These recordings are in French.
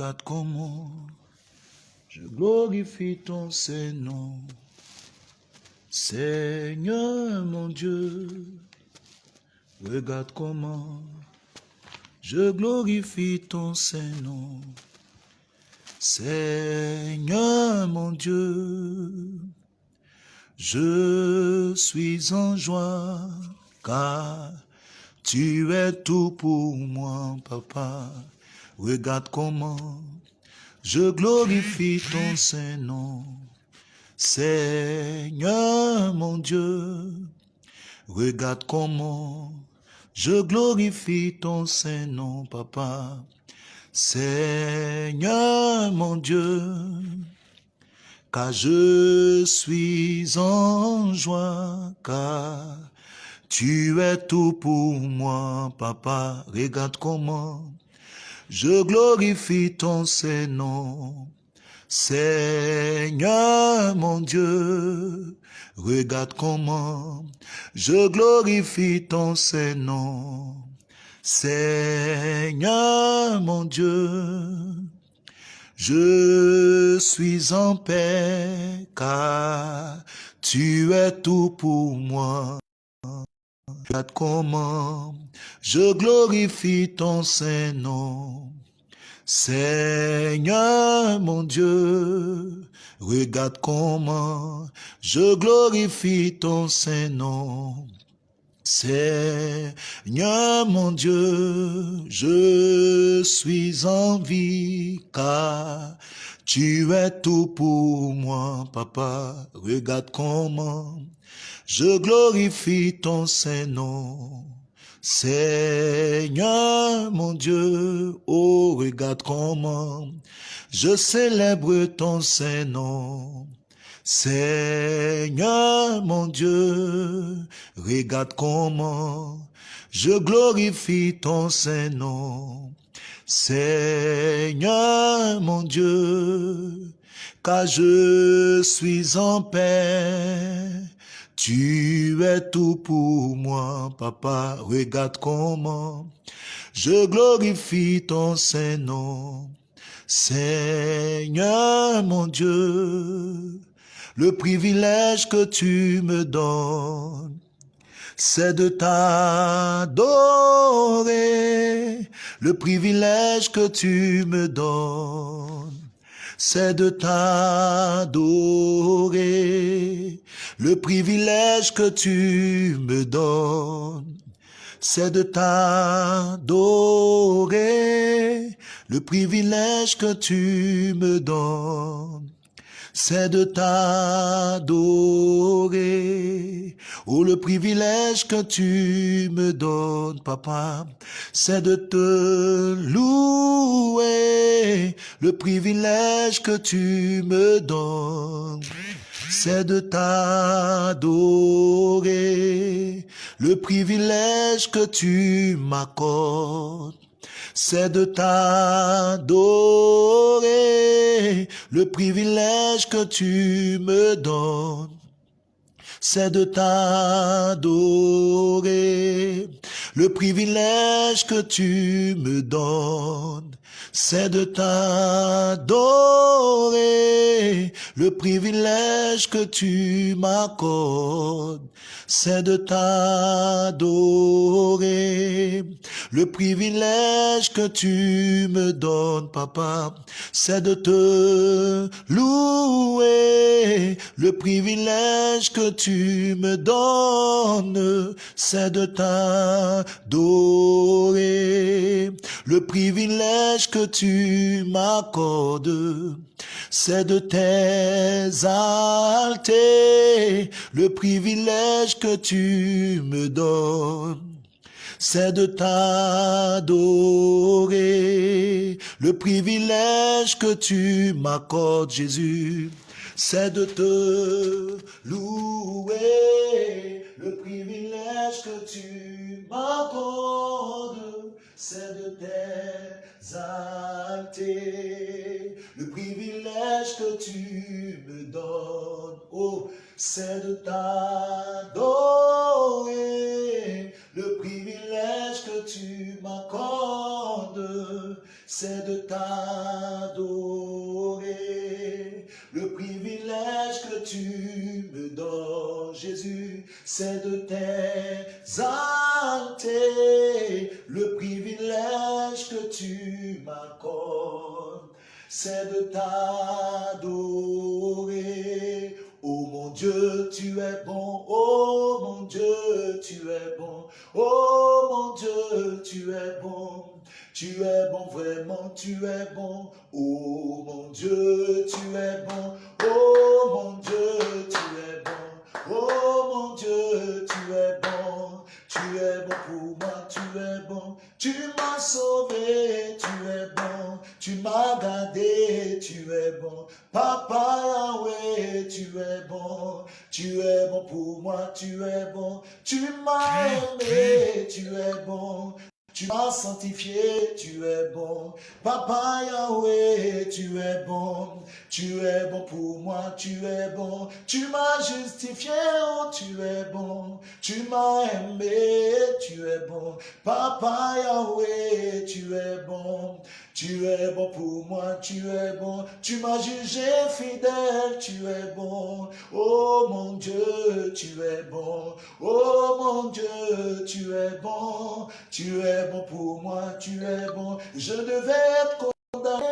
Regarde comment je glorifie ton Saint-Nom. Seigneur mon Dieu, regarde comment je glorifie ton Saint-Nom. Seigneur mon Dieu, je suis en joie car tu es tout pour moi, papa. Regarde comment je glorifie ton Saint-Nom. Seigneur mon Dieu, regarde comment je glorifie ton Saint-Nom, papa. Seigneur mon Dieu, car je suis en joie, car tu es tout pour moi, papa. Regarde comment je glorifie ton Saint-Nom. Seigneur mon Dieu, regarde comment je glorifie ton Saint-Nom. Seigneur mon Dieu, je suis en paix car tu es tout pour moi. Regarde comment je glorifie ton Saint-Nom. Seigneur mon Dieu, regarde comment je glorifie ton Saint-Nom. Seigneur mon Dieu, je suis en vie car tu es tout pour moi, papa. Regarde comment je glorifie ton Saint-Nom. Seigneur mon Dieu, oh regarde comment je célèbre ton Saint-Nom. Seigneur mon Dieu, regarde comment je glorifie ton Saint-Nom. Seigneur mon Dieu, car je suis en paix. Tu es tout pour moi, papa. Regarde comment je glorifie ton Saint-Nom. Seigneur mon Dieu, le privilège que tu me donnes, c'est de t'adorer. Le privilège que tu me donnes, c'est de t'adorer. Le privilège que tu me donnes, c'est de t'adorer. Le privilège que tu me donnes, c'est de t'adorer. Oh, le privilège que tu me donnes, papa, c'est de te louer. Le privilège que tu me donnes, c'est de t'adorer. Le privilège que tu m'accordes, c'est de t'adorer. Le privilège que tu me donnes, c'est de t'adorer. Le privilège que tu me donnes, c'est de t'adorer. Le privilège que tu m'accordes, c'est de t'adorer. Le privilège que tu me donnes, papa, c'est de te louer. Le privilège que tu me donnes, c'est de t'adorer. Le privilège que tu m'accordes, c'est de t'exalter. Le privilège que tu me donnes, c'est de t'adorer. Le privilège que tu m'accordes, Jésus, c'est de te louer. Le privilège que tu m'accordes, c'est de t'exalter. Le privilège que tu me donnes, oh, c'est de t'adorer. Le privilège que tu m'accordes, c'est de t'adorer. Le privilège que tu me donnes, Jésus, c'est de t'exalter. Le privilège que tu m'accordes, c'est de t'adorer. Oh mon Dieu, tu es bon, oh mon Dieu, tu es bon, oh mon Dieu, tu es bon. Tu es bon, vraiment, tu es bon. Oh mon Dieu, tu es bon. Oh mon Dieu, tu es bon. Oh mon Dieu, tu es bon. Tu es bon pour moi, tu es bon. Tu m'as sauvé, tu es bon. Tu m'as gardé, tu es bon. Papa Yahweh, tu es bon. Tu es bon pour moi, tu es bon. Tu m'as aimé, tu es bon. Tu m'as sanctifié, tu es bon. Papa Yahweh, tu es bon. Tu es bon pour moi, tu es bon. Tu m'as justifié, oh, tu es bon. Tu m'as aimé, tu es bon. Papa Yahweh, tu es bon. Tu es bon pour moi, tu es bon. Tu m'as jugé fidèle, tu es bon. Oh mon Dieu, tu es bon. Oh Dieu, tu es bon. Tu es bon pour moi, tu es bon. Je devais être condamné.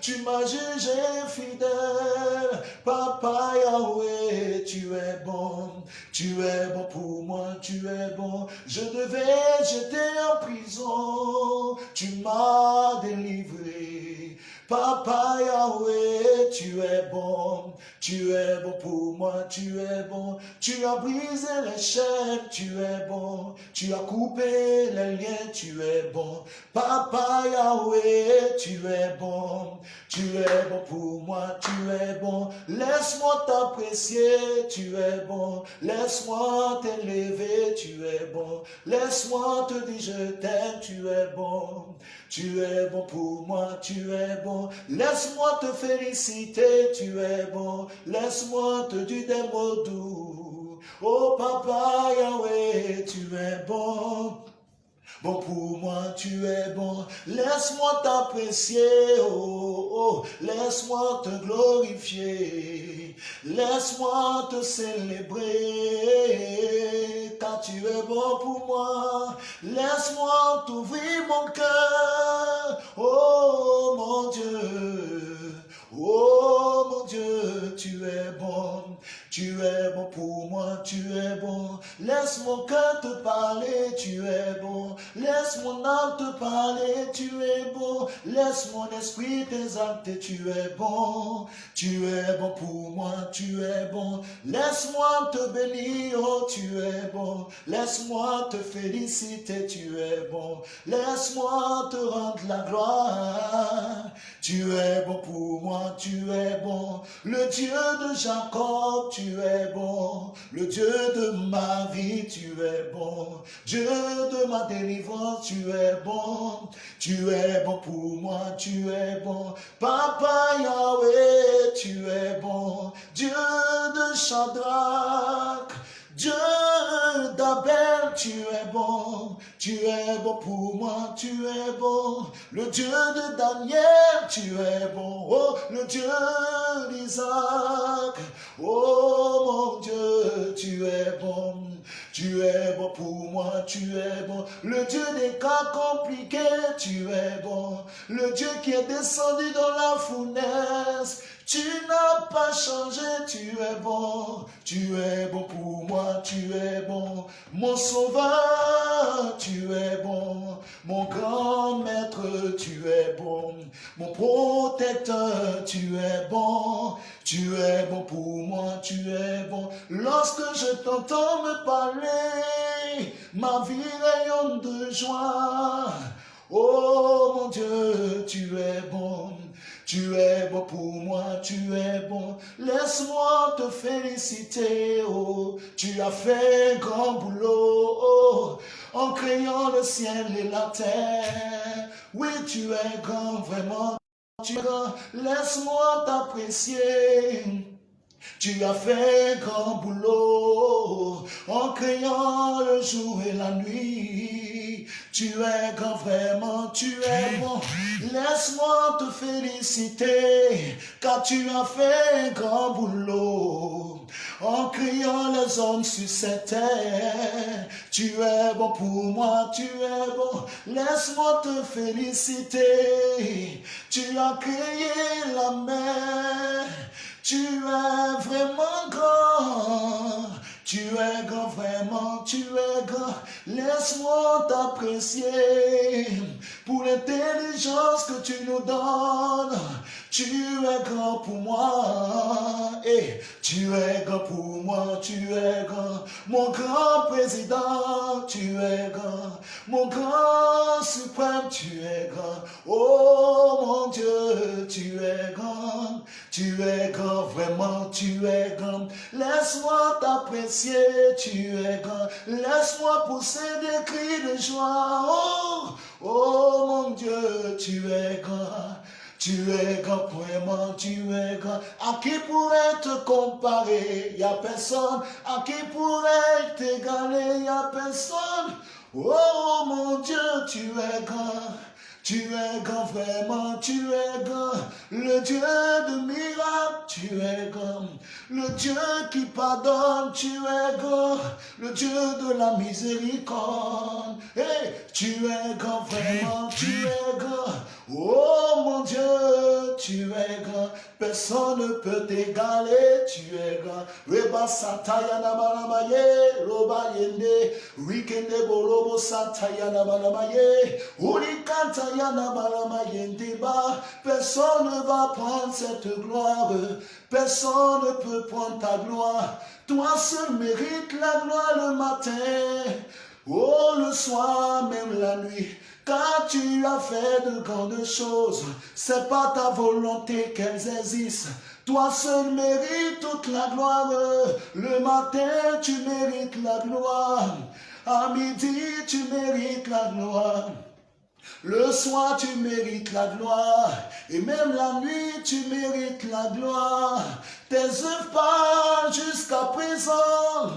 Tu m'as jugé fidèle. Papa Yahweh, tu es bon. Tu es bon pour moi, tu es bon. Je devais, j'étais en prison. Tu m'as délivré. Papa Yahweh, tu es bon, tu es bon pour moi, tu es bon. Tu as brisé les chaînes, tu es bon. Tu as coupé les liens, tu es bon. Papa Yahweh, tu es bon. Tu es bon pour moi, tu es bon. Laisse-moi t'apprécier, tu es bon. Laisse-moi t'élever, tu es bon. Laisse-moi te dire je t'aime, tu es bon. Tu es bon pour moi, tu es bon. Laisse-moi te féliciter, tu es bon. Laisse-moi te dire des mots doux. Oh papa Yahweh, tu es bon. Bon pour moi, tu es bon. Laisse-moi t'apprécier, oh, oh. Laisse-moi te glorifier. Laisse-moi te célébrer. Tu es bon pour moi. Laisse-moi t'ouvrir mon cœur. Oh mon Dieu. Oh mon Dieu, tu es bon. Tu es bon pour moi, tu es bon. Laisse mon cœur te parler, tu es bon. Laisse mon âme te parler, tu es bon. Laisse mon esprit t'exalter, tu es bon. Tu es bon pour moi, tu es bon. Laisse-moi te bénir, oh tu es bon. Laisse-moi te féliciter, tu es bon. Laisse-moi te rendre la gloire. Tu es bon pour moi, tu es bon. Le Dieu de Jacob, tu es bon. Le Dieu de ma vie, tu es bon. Dieu de ma délivrance, tu es bon. Tu es bon pour moi, tu es bon. Papa Yahweh, tu es bon. Dieu de Shadrach, Dieu tu es bon, tu es bon pour moi, tu es bon. Le Dieu de Daniel, tu es bon, oh, le Dieu d'Isaac, oh mon Dieu, tu es bon. Tu es bon pour moi, tu es bon. Le Dieu des cas compliqués, tu es bon. Le Dieu qui est descendu dans la fournaise, tu n'as pas changé, tu es bon. Tu es bon pour moi, tu es bon. Mon sauveur, tu es bon. Mon grand maître, tu es bon. Mon protecteur, tu es bon. Tu es bon pour moi, tu es bon. Lorsque je t'entends me parler, ma vie rayonne de joie. Oh mon Dieu, tu es bon. Tu es bon pour moi, tu es bon. Laisse-moi te féliciter, oh. Tu as fait un grand boulot, oh, en créant le ciel et la terre. Oui, tu es grand, vraiment. Tu es grand. Laisse-moi t'apprécier. Tu as fait un grand boulot en créant le jour et la nuit. Tu es grand, vraiment, tu es bon. Laisse-moi te féliciter, car tu as fait un grand boulot. En criant les hommes sur cette terre, tu es bon pour moi, tu es bon. Laisse-moi te féliciter. Tu as créé la mer, tu es vraiment grand. Tu es grand, vraiment, tu es grand. Laisse-moi t'apprécier pour l'intelligence que tu nous donnes. Tu es grand pour moi, et tu es grand pour moi, tu es grand. Mon grand président, tu es grand. Mon grand suprême, tu es grand. Oh mon Dieu, tu es grand. Tu es grand, vraiment, tu es grand. Laisse-moi t'apprécier, tu es grand. Laisse-moi pousser des cris de joie. Oh, oh mon Dieu, tu es grand. Tu es grand, vraiment, tu es grand. À qui pourrait te comparer? N'y a personne. À qui pourrait t'égaler? N'y a personne. Oh mon Dieu, tu es grand. Tu es grand, vraiment, tu es grand. Le Dieu de miracles, tu es grand. Le Dieu qui pardonne, tu es grand. Le Dieu de la miséricorde. Hey, tu es grand, vraiment, tu es grand. Oh mon Dieu, tu es grand. Personne ne peut t'égaler, tu es grand. Reba satayana malamaye, roba yende, rikende bolobo satayana malamaye, urikantayana malamayende ba. Personne ne va prendre cette gloire, personne ne peut prendre ta gloire. Toi seul mérites la gloire le matin, oh le soir, même la nuit. Car tu as fait de grandes choses, c'est pas ta volonté qu'elles existent. Toi seul mérites toute la gloire. Le matin, tu mérites la gloire. À midi, tu mérites la gloire. Le soir, tu mérites la gloire. Et même la nuit, tu mérites la gloire. Tes œuvres parlent jusqu'à présent.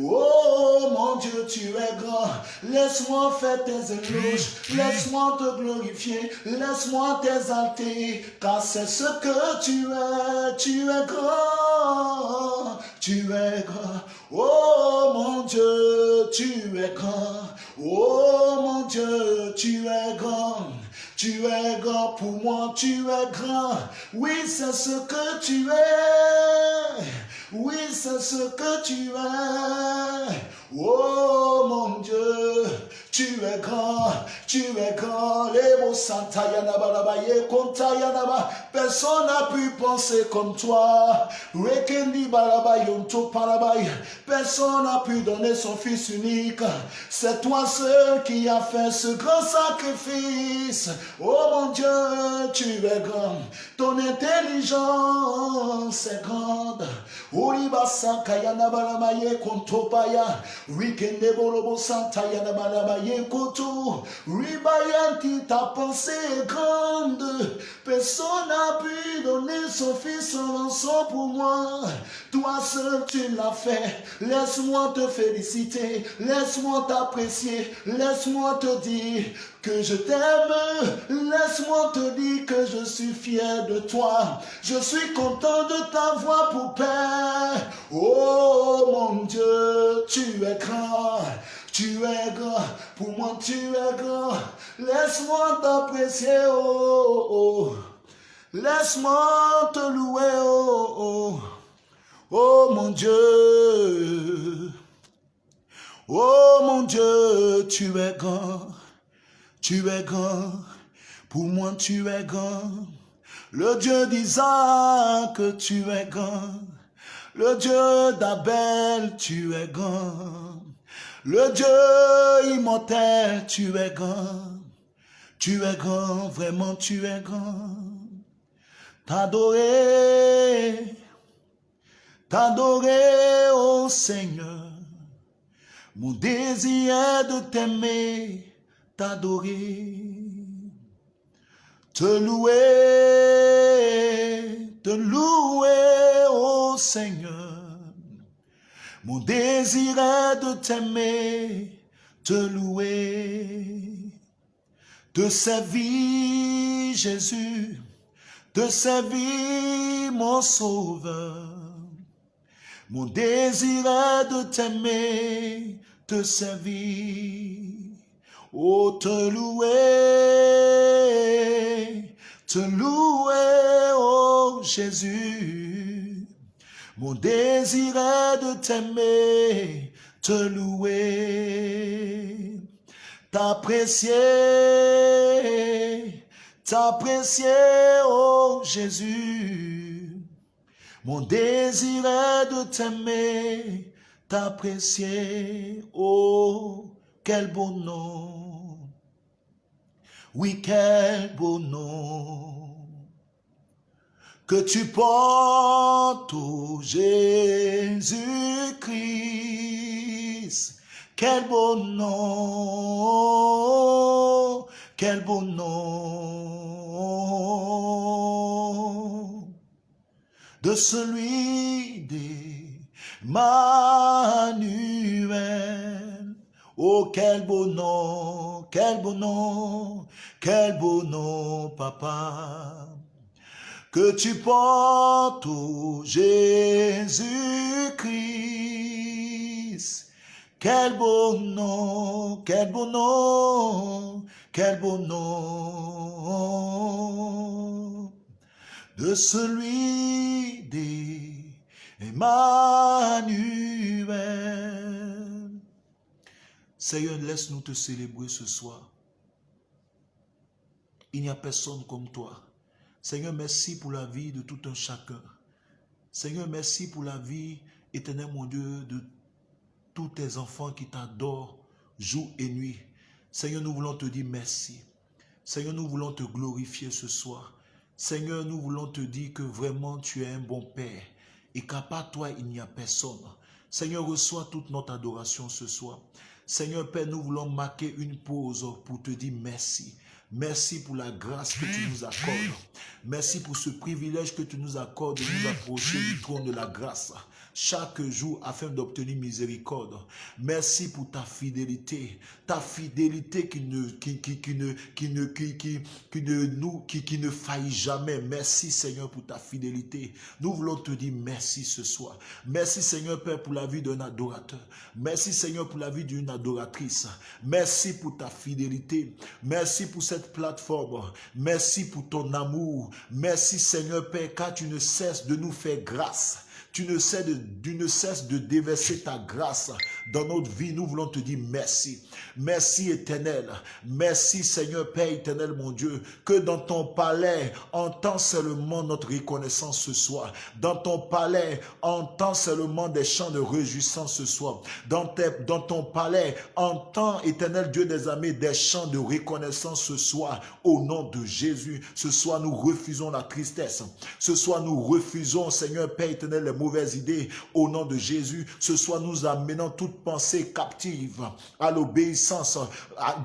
Oh mon Dieu, tu es grand. Laisse-moi faire tes éloges. Laisse-moi te glorifier. Laisse-moi t'exalter. Car c'est ce que tu es. Tu es grand. Tu es grand. Oh mon Dieu, tu es grand. Oh mon Dieu, tu es grand. Tu es grand pour moi, tu es grand. Oui, c'est ce que tu es. Oui, c'est ce que tu es. Oh mon Dieu, tu es grand, tu es grand. Personne n'a pu penser comme toi. Personne n'a pu donner son fils unique. C'est toi seul qui as fait ce grand sacrifice. Oh mon Dieu, tu es grand. Ton intelligence est grande. Rikende bolobo santa yana yekoto. Ribayanti ta pensée est grande. Personne n'a pu donner son fils en rançon pour moi. Toi seul tu l'as fait. Laisse-moi te féliciter. Laisse-moi t'apprécier. Laisse-moi te dire que je t'aime. Laisse-moi te dire que je suis fier de toi. Je suis content de t'avoir pour père. Oh mon Dieu, tu es grand. Tu es grand, pour moi tu es grand. Laisse-moi t'apprécier, oh, oh. Laisse-moi te louer, oh, oh. Oh mon Dieu. Oh mon Dieu, tu es grand. Tu es grand. Pour moi tu es grand. Le Dieu d'Isaac, tu es grand. Le Dieu d'Abel, tu es grand. Le Dieu immortel, tu es grand. Tu es grand, vraiment tu es grand. T'adorer, t'adorer, ô Seigneur. Mon désir est de t'aimer, t'adorer. Te louer, te louer, ô Seigneur. Mon désir est de t'aimer, te louer. De servir Jésus, de servir mon sauveur. Mon désir est de t'aimer, te servir. Oh, te louer, te louer, oh Jésus. Mon désir est de t'aimer, te louer, t'apprécier, t'apprécier, oh Jésus. Mon désir est de t'aimer, t'apprécier, oh, quel beau nom. Oui, quel beau nom que tu portes, oh Jésus-Christ. Quel beau nom, quel beau nom de celui d'Emmanuel. Oh, quel beau nom, quel beau nom, quel beau nom, papa que tu portes, oh Jésus-Christ. Quel beau nom, quel beau nom, quel beau nom de celui d'Emmanuel. Seigneur, laisse-nous te célébrer ce soir. Il n'y a personne comme toi. Seigneur, merci pour la vie de tout un chacun. Seigneur, merci pour la vie, éternel mon Dieu, de tous tes enfants qui t'adorent jour et nuit. Seigneur, nous voulons te dire merci. Seigneur, nous voulons te glorifier ce soir. Seigneur, nous voulons te dire que vraiment tu es un bon Père et qu'à part toi, il n'y a personne. Seigneur, reçois toute notre adoration ce soir. Seigneur Père, nous voulons marquer une pause pour te dire merci. Merci pour la grâce que tu nous accordes. Merci pour ce privilège que tu nous accordes de nous approcher du trône de la grâce chaque jour afin d'obtenir miséricorde. Merci pour ta fidélité, ta fidélité qui ne, qui, qui, qui ne, qui ne, qui, qui, qui ne, nous, qui, qui ne faillit jamais. Merci Seigneur pour ta fidélité. Nous voulons te dire merci ce soir. Merci Seigneur Père pour la vie d'un adorateur. Merci Seigneur pour la vie d'une adoratrice. Merci pour ta fidélité. Merci pour cette plateforme. Merci pour ton amour. Merci Seigneur Père, car tu ne cesses de nous faire grâce. Tu ne, cesses de, ne cesses de déverser ta grâce dans notre vie. Nous voulons te dire merci. Merci éternel. Merci Seigneur Père éternel mon Dieu. Que dans ton palais, entends seulement notre reconnaissance ce soir. Dans ton palais, entends seulement des chants de réjouissance ce soir. Dans, ton palais, entends éternel Dieu des amis des chants de reconnaissance ce soir. Au nom de Jésus, ce soir nous refusons la tristesse. Ce soir nous refusons Seigneur Père éternel mauvaises idées. Au nom de Jésus, ce soir nous amenons toute pensée captive à l'obéissance, à,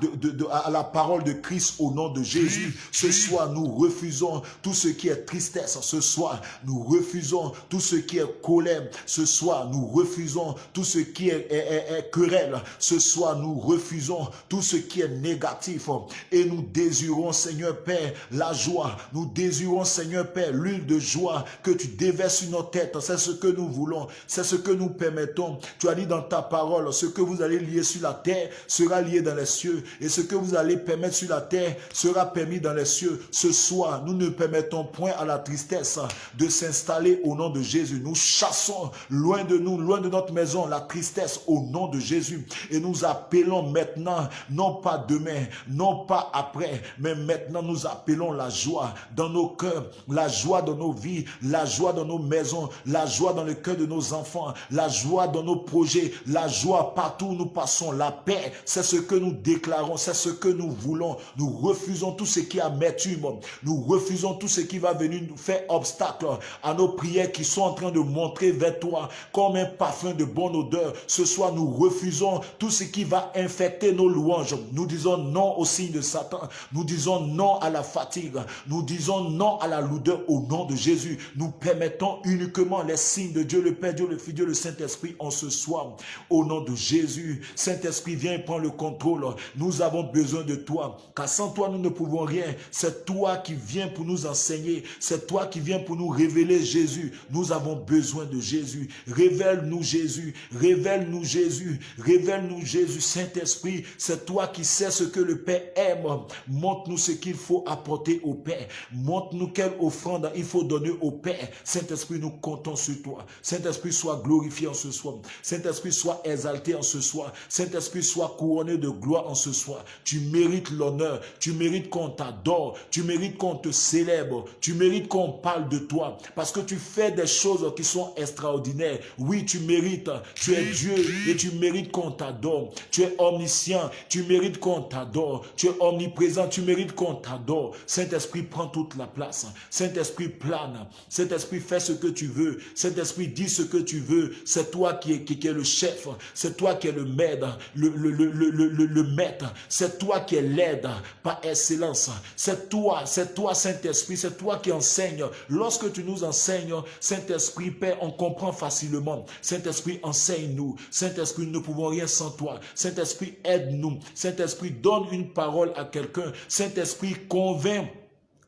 à la parole de Christ au nom de Jésus. Ce soir, nous refusons tout ce qui est tristesse. Ce soir, nous refusons tout ce qui est colère. Ce soir, nous refusons tout ce qui est, est querelle. Ce soir, nous refusons tout ce qui est négatif. Et nous désirons, Seigneur Père, la joie. Nous désirons, Seigneur Père, l'huile de joie que tu déverses sur nos têtes. C'est ce que nous voulons. C'est ce que nous permettons. Tu as dit dans ta parole, ce que vous allez lier sur la terre sera lié dans les cieux. Et ce que vous allez permettre sur la terre sera permis dans les cieux. Ce soir, nous ne permettons point à la tristesse de s'installer au nom de Jésus. Nous chassons loin de nous, loin de notre maison, la tristesse au nom de Jésus. Et nous appelons maintenant, non pas demain, non pas après, mais maintenant nous appelons la joie dans nos cœurs, la joie dans nos vies, la joie dans nos maisons, la joie dans le cœur de nos enfants, la joie dans nos projets, la joie partout où nous passons, la paix, c'est ce que nous déclarons, c'est ce que nous voulons. Nous refusons tout ce qui est amertume, nous refusons tout ce qui va venir nous faire obstacle à nos prières qui sont en train de montrer vers toi comme un parfum de bonne odeur. Ce soir, nous refusons tout ce qui va infecter nos louanges. Nous disons non au signe de Satan. Nous disons non à la fatigue. Nous disons non à la lourdeur au nom de Jésus. Nous permettons uniquement les signes de Dieu le Père, Dieu le Fils, Dieu le Saint-Esprit en ce soir. Au nom de Jésus, Saint-Esprit, viens et prends le contrôle. Nous avons besoin de toi, car sans toi, nous ne pouvons rien. C'est toi qui viens pour nous enseigner. C'est toi qui viens pour nous révéler Jésus. Nous avons besoin de Jésus. Révèle-nous Jésus. Révèle-nous Jésus. Révèle-nous Jésus. Saint-Esprit, c'est toi qui sais ce que le Père aime. Montre-nous ce qu'il faut apporter au Père. Montre-nous quelle offrande il faut donner au Père. Saint-Esprit, nous comptons sur toi. Saint-Esprit, sois glorifié en ce soir. Saint-Esprit, sois exalté en ce soir. Saint-Esprit, sois couronné de gloire en ce soir. Tu mérites l'honneur. Tu mérites qu'on t'adore. Tu mérites qu'on te célèbre. Tu mérites qu'on parle de toi. Parce que tu fais des choses qui sont extraordinaires. Oui, tu mérites. Tu es Dieu et tu mérites qu'on t'adore. Tu es omniscient. Tu mérites qu'on t'adore. Tu es omniprésent. Tu mérites qu'on t'adore. Saint-Esprit, prend toute la place. Saint-Esprit, plane. Saint-Esprit, fais ce que tu veux. Saint-Esprit, dis ce que tu veux. C'est toi qui es, le chef. C'est toi qui es le maître. Le, maître. C'est toi qui es l'aide par excellence. C'est toi, c'est toi, Saint-Esprit. C'est toi qui enseignes. Lorsque tu nous enseignes, Saint-Esprit, Père, on comprend facilement. Saint-Esprit, enseigne-nous. Saint-Esprit, nous ne pouvons rien sans toi. Saint-Esprit, aide-nous. Saint-Esprit, donne une parole à quelqu'un. Saint-Esprit, convainc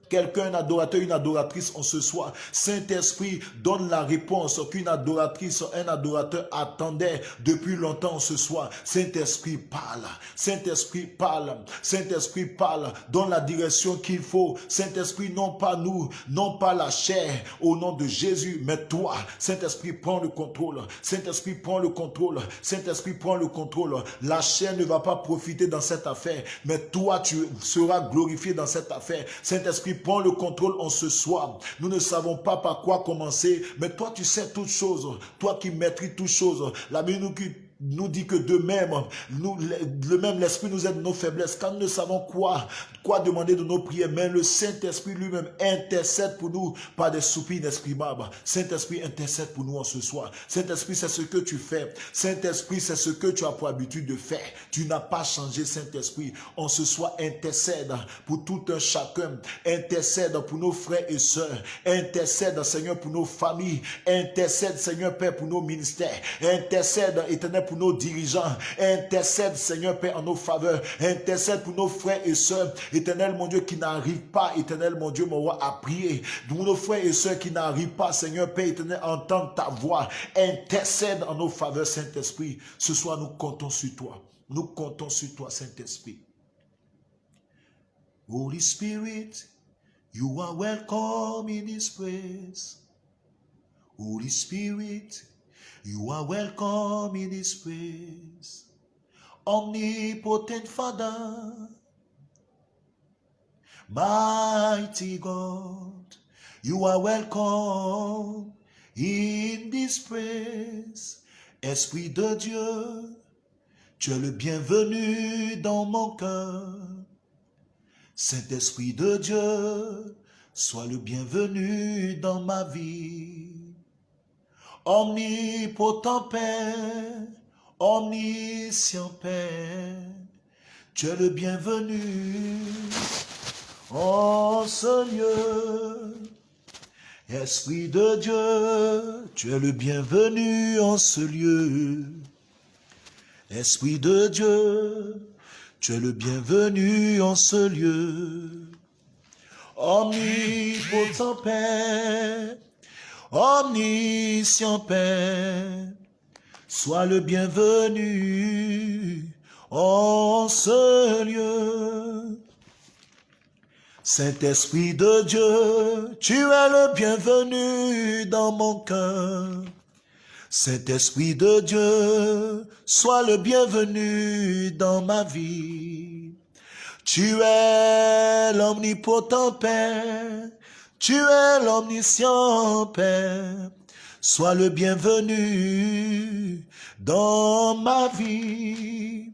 Quelqu'un, un adorateur, une adoratrice en ce soir. Saint-Esprit donne la réponse qu'une adoratrice, un adorateur attendait depuis longtemps ce soir. Saint-Esprit parle. Saint-Esprit parle. Saint-Esprit parle. Donne la direction qu'il faut. Saint-Esprit, non pas nous, non pas la chair, au nom de Jésus, mais toi. Saint-Esprit, prend le contrôle. Saint-Esprit, prend le contrôle. Saint-Esprit, prend le contrôle. La chair ne va pas profiter dans cette affaire, mais toi, tu seras glorifié dans cette affaire. Saint-Esprit, prends le contrôle en ce soir. Nous ne savons pas par quoi commencer, mais toi tu sais toutes choses. Toi qui maîtrises toutes choses. La Bible nous nous dit que de même, nous, le même l'Esprit nous aide nos faiblesses. Quand nous ne savons quoi, quoi demander de nos prières, mais le Saint-Esprit lui-même intercède pour nous par des soupirs inexprimables. Saint-Esprit intercède pour nous en ce soir. Saint-Esprit, c'est ce que tu fais. Saint-Esprit, c'est ce que tu as pour habitude de faire. Tu n'as pas changé, Saint-Esprit. En ce soir, intercède pour tout un chacun. Intercède pour nos frères et sœurs. Intercède, Seigneur, pour nos familles. Intercède, Seigneur, Père, pour nos ministères. Intercède, éternel, pour nos dirigeants. Intercède, Seigneur Père, en nos faveurs. Intercède pour nos frères et sœurs. Éternel, mon Dieu, qui n'arrive pas, éternel, mon Dieu, mon roi, à prier. Pour nos frères et sœurs qui n'arrivent pas, Seigneur Père, éternel, entendre ta voix. Intercède en nos faveurs, Saint-Esprit. Ce soir, nous comptons sur toi. Nous comptons sur toi, Saint-Esprit. Holy Spirit, you are welcome in this place. Holy Spirit, You are welcome in this place, omnipotent Father, mighty God. You are welcome in this place, Esprit de Dieu. Tu es le bienvenu dans mon cœur. Saint-Esprit de Dieu, sois le bienvenu dans ma vie. Omnipotent Père, omniscient Père, tu es le bienvenu en ce lieu. Esprit de Dieu, tu es le bienvenu en ce lieu. Esprit de Dieu, tu es le bienvenu en ce lieu. Omnipotent Père, omniscient Père, sois le bienvenu en ce lieu. Saint-Esprit de Dieu, tu es le bienvenu dans mon cœur. Saint-Esprit de Dieu, sois le bienvenu dans ma vie. Tu es l'omnipotent Père, tu es l'omniscient Père, sois le bienvenu dans ma vie.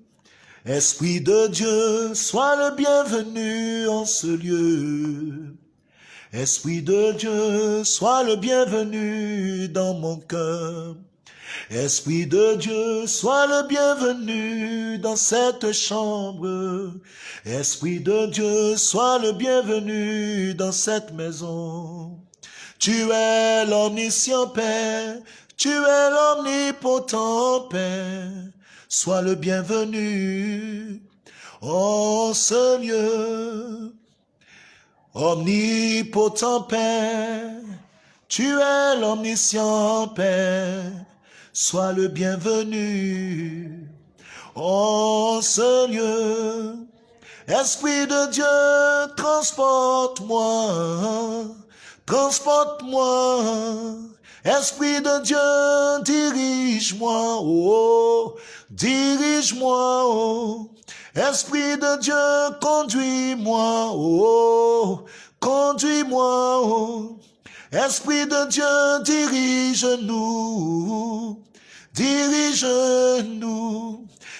Esprit de Dieu, sois le bienvenu en ce lieu. Esprit de Dieu, sois le bienvenu dans mon cœur. Esprit de Dieu, sois le bienvenu dans cette chambre. Esprit de Dieu, sois le bienvenu dans cette maison. Tu es l'omniscient Père, tu es l'omnipotent Père. Sois le bienvenu en ce lieu. Omnipotent Père, tu es l'omniscient Père, sois le bienvenu en ce lieu. Esprit de Dieu, transporte-moi, transporte-moi. Esprit de Dieu, dirige-moi, oh, dirige-moi, oh. Esprit de Dieu, conduis-moi, oh, conduis-moi, oh. Esprit de Dieu, dirige-nous, dirige-nous.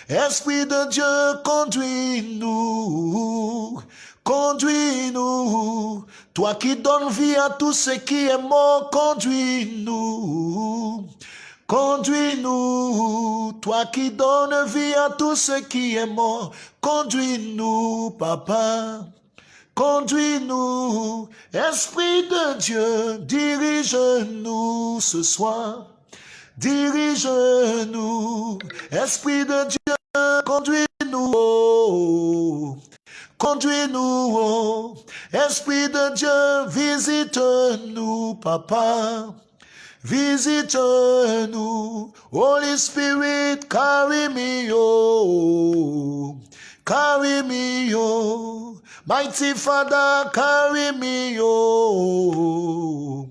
Esprit de Dieu, conduis-nous, conduis-nous. Toi qui donnes vie à tout ce qui est mort, conduis-nous. Conduis-nous, toi qui donnes vie à tout ce qui est mort. Conduis-nous, papa. Conduis-nous, Esprit de Dieu, dirige-nous ce soir. Dirige-nous, Esprit de Dieu, conduis-nous. Conduis-nous, Esprit de Dieu, visite-nous, papa. Visite-nous, Holy Spirit, carry me, oh, carry me, oh, mighty Father, carry me, oh,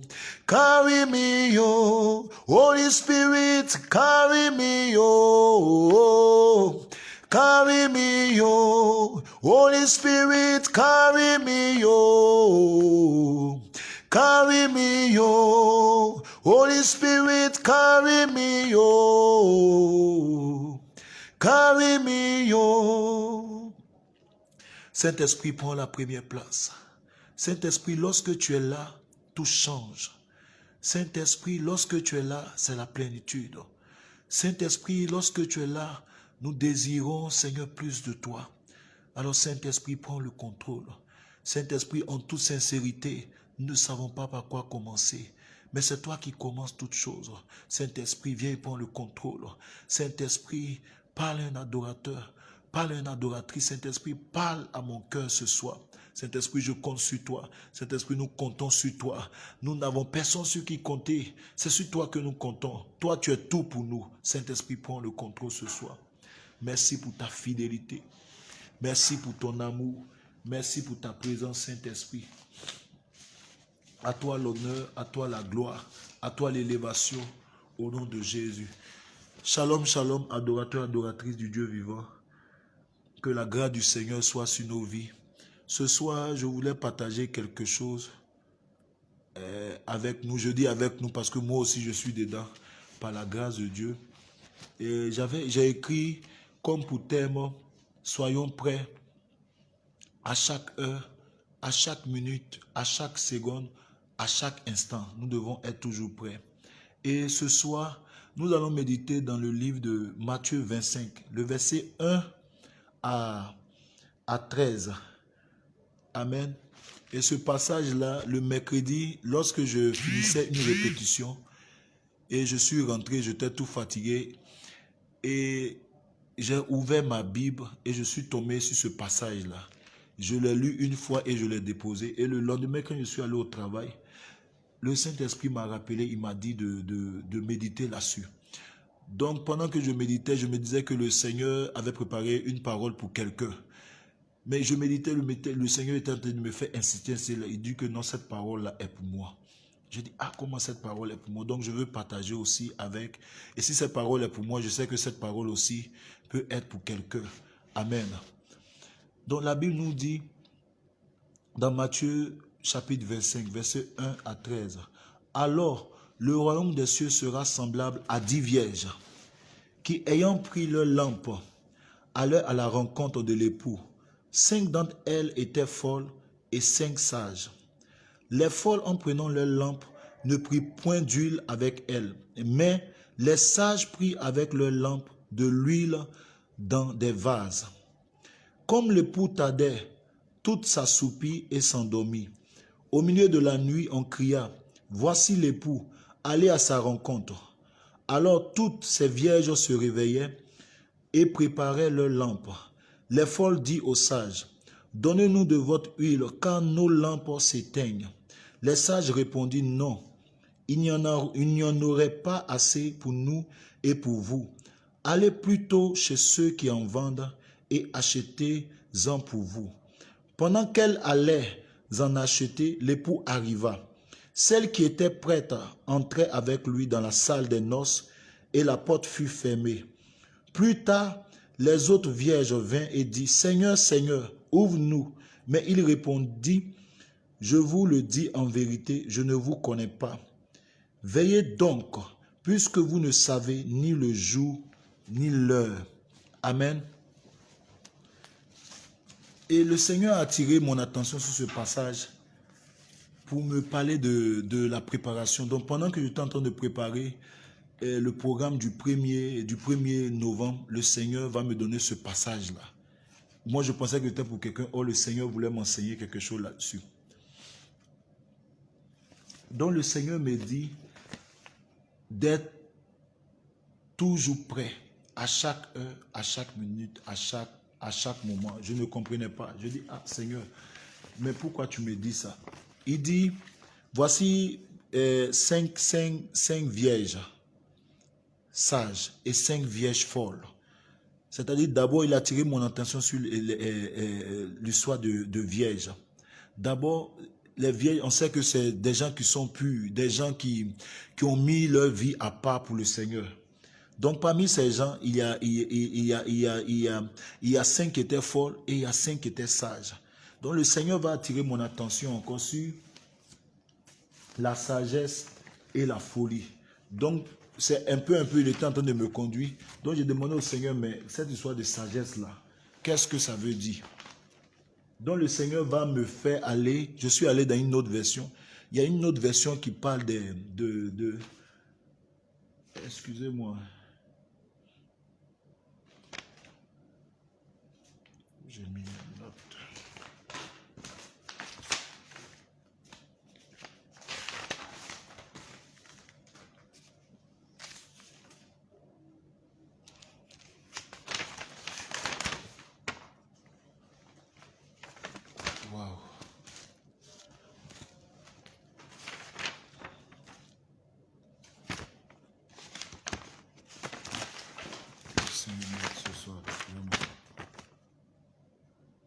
carry me, oh, Holy Spirit, carry me, oh, carry me, oh, Holy Spirit, carry me, oh, carry me, oh. Holy Spirit, carry me, oh, carry me, oh. Saint-Esprit prend la première place. Saint-Esprit, lorsque tu es là, tout change. Saint-Esprit, lorsque tu es là, c'est la plénitude. Saint-Esprit, lorsque tu es là, nous désirons, Seigneur, plus de toi. Alors, Saint-Esprit, prend le contrôle. Saint-Esprit, en toute sincérité, nous ne savons pas par quoi commencer. Mais c'est toi qui commences toutes choses. Saint-Esprit, viens et prends le contrôle. Saint-Esprit, parle à un adorateur. Parle à une adoratrice. Saint-Esprit, parle à mon cœur ce soir. Saint-Esprit, je compte sur toi. Saint-Esprit, nous comptons sur toi. Nous n'avons personne sur qui compter. C'est sur toi que nous comptons. Toi, tu es tout pour nous. Saint-Esprit, prends le contrôle ce soir. Merci pour ta fidélité. Merci pour ton amour. Merci pour ta présence, Saint-Esprit. À toi l'honneur, à toi la gloire, à toi l'élévation, au nom de Jésus. Shalom, shalom, adorateur, adoratrice du Dieu vivant. Que la grâce du Seigneur soit sur nos vies. Ce soir, je voulais partager quelque chose euh, avec nous. Je dis avec nous parce que moi aussi je suis dedans, par la grâce de Dieu. Et j'ai écrit comme pour thème, soyons prêts à chaque heure, à chaque minute, à chaque seconde, à chaque instant. Nous devons être toujours prêts. Et ce soir, nous allons méditer dans le livre de Matthieu 25, le verset 1 à, à 13. Amen. Et ce passage-là, le mercredi, lorsque je finissais une répétition, et je suis rentré, j'étais tout fatigué, et j'ai ouvert ma Bible et je suis tombé sur ce passage-là. Je l'ai lu une fois et je l'ai déposé. Et le lendemain, quand je suis allé au travail, le Saint-Esprit m'a rappelé, il m'a dit de, de, méditer là-dessus. Donc, pendant que je méditais, je me disais que le Seigneur avait préparé une parole pour quelqu'un. Mais je méditais, le, Seigneur était en train de me faire insister. Il dit que non, cette parole-là est pour moi. Je dis, ah, comment cette parole est pour moi? Donc, je veux partager aussi avec. Et si cette parole est pour moi, je sais que cette parole aussi peut être pour quelqu'un. Amen. Donc, la Bible nous dit, dans Matthieu chapitre 25, verset 1 à 13. Alors, le royaume des cieux sera semblable à dix vierges qui, ayant pris leur lampe, allaient à la rencontre de l'époux. Cinq d'entre elles étaient folles et cinq sages. Les folles, en prenant leur lampe, ne prirent point d'huile avec elles, mais Les sages prirent avec leurs lampes de l'huile dans des vases. Comme l'époux tardait, toute s'assoupit et s'endormit. Au milieu de la nuit, on cria, Voici l'époux, allez à sa rencontre. Alors toutes ces vierges se réveillaient et préparaient leurs lampes. Les folles dit aux sages, Donnez-nous de votre huile, car nos lampes s'éteignent. Les sages répondirent, Non, il n'y en, en, aurait pas assez pour nous et pour vous. Allez plutôt chez ceux qui en vendent et achetez-en pour vous. Pendant qu'elle allait en acheter, l'époux arriva. Celle qui était prête entrait avec lui dans la salle des noces et la porte fut fermée. Plus tard, les autres vierges vinrent et dit, Seigneur, Seigneur, ouvre-nous. Mais il répondit, Je vous le dis en vérité, je ne vous connais pas. Veillez donc, puisque vous ne savez ni le jour ni l'heure. Amen. Et le Seigneur a attiré mon attention sur ce passage pour me parler de, la préparation. Donc pendant que j'étais en train de préparer le programme du 1er, du 1er novembre, le Seigneur va me donner ce passage-là. Moi, je pensais que c'était pour quelqu'un. Oh, le Seigneur voulait m'enseigner quelque chose là-dessus. Donc le Seigneur me dit d'être toujours prêt à chaque heure, à chaque minute, à chaque, à chaque moment. Je ne comprenais pas. Je dis, ah Seigneur, mais pourquoi tu me dis ça? Il dit, voici euh, cinq, cinq, cinq vierges sages et cinq vierges folles. C'est-à-dire, d'abord, il a attiré mon attention sur l'histoire de, de vierges. D'abord, les vieilles, on sait que c'est des gens qui sont purs, des gens qui, qui ont mis leur vie à part pour le Seigneur. Donc parmi ces gens, il y a, il y a, cinq qui étaient folles et il y a cinq qui étaient sages. Donc le Seigneur va attirer mon attention encore sur la sagesse et la folie. Donc c'est un peu, un peu, il était en train de me conduire. Donc j'ai demandé au Seigneur, mais cette histoire de sagesse-là, qu'est-ce que ça veut dire? Donc le Seigneur va me faire aller, je suis allé dans une autre version. Il y a une autre version qui parle de, de, de excusez-moi, j'ai mis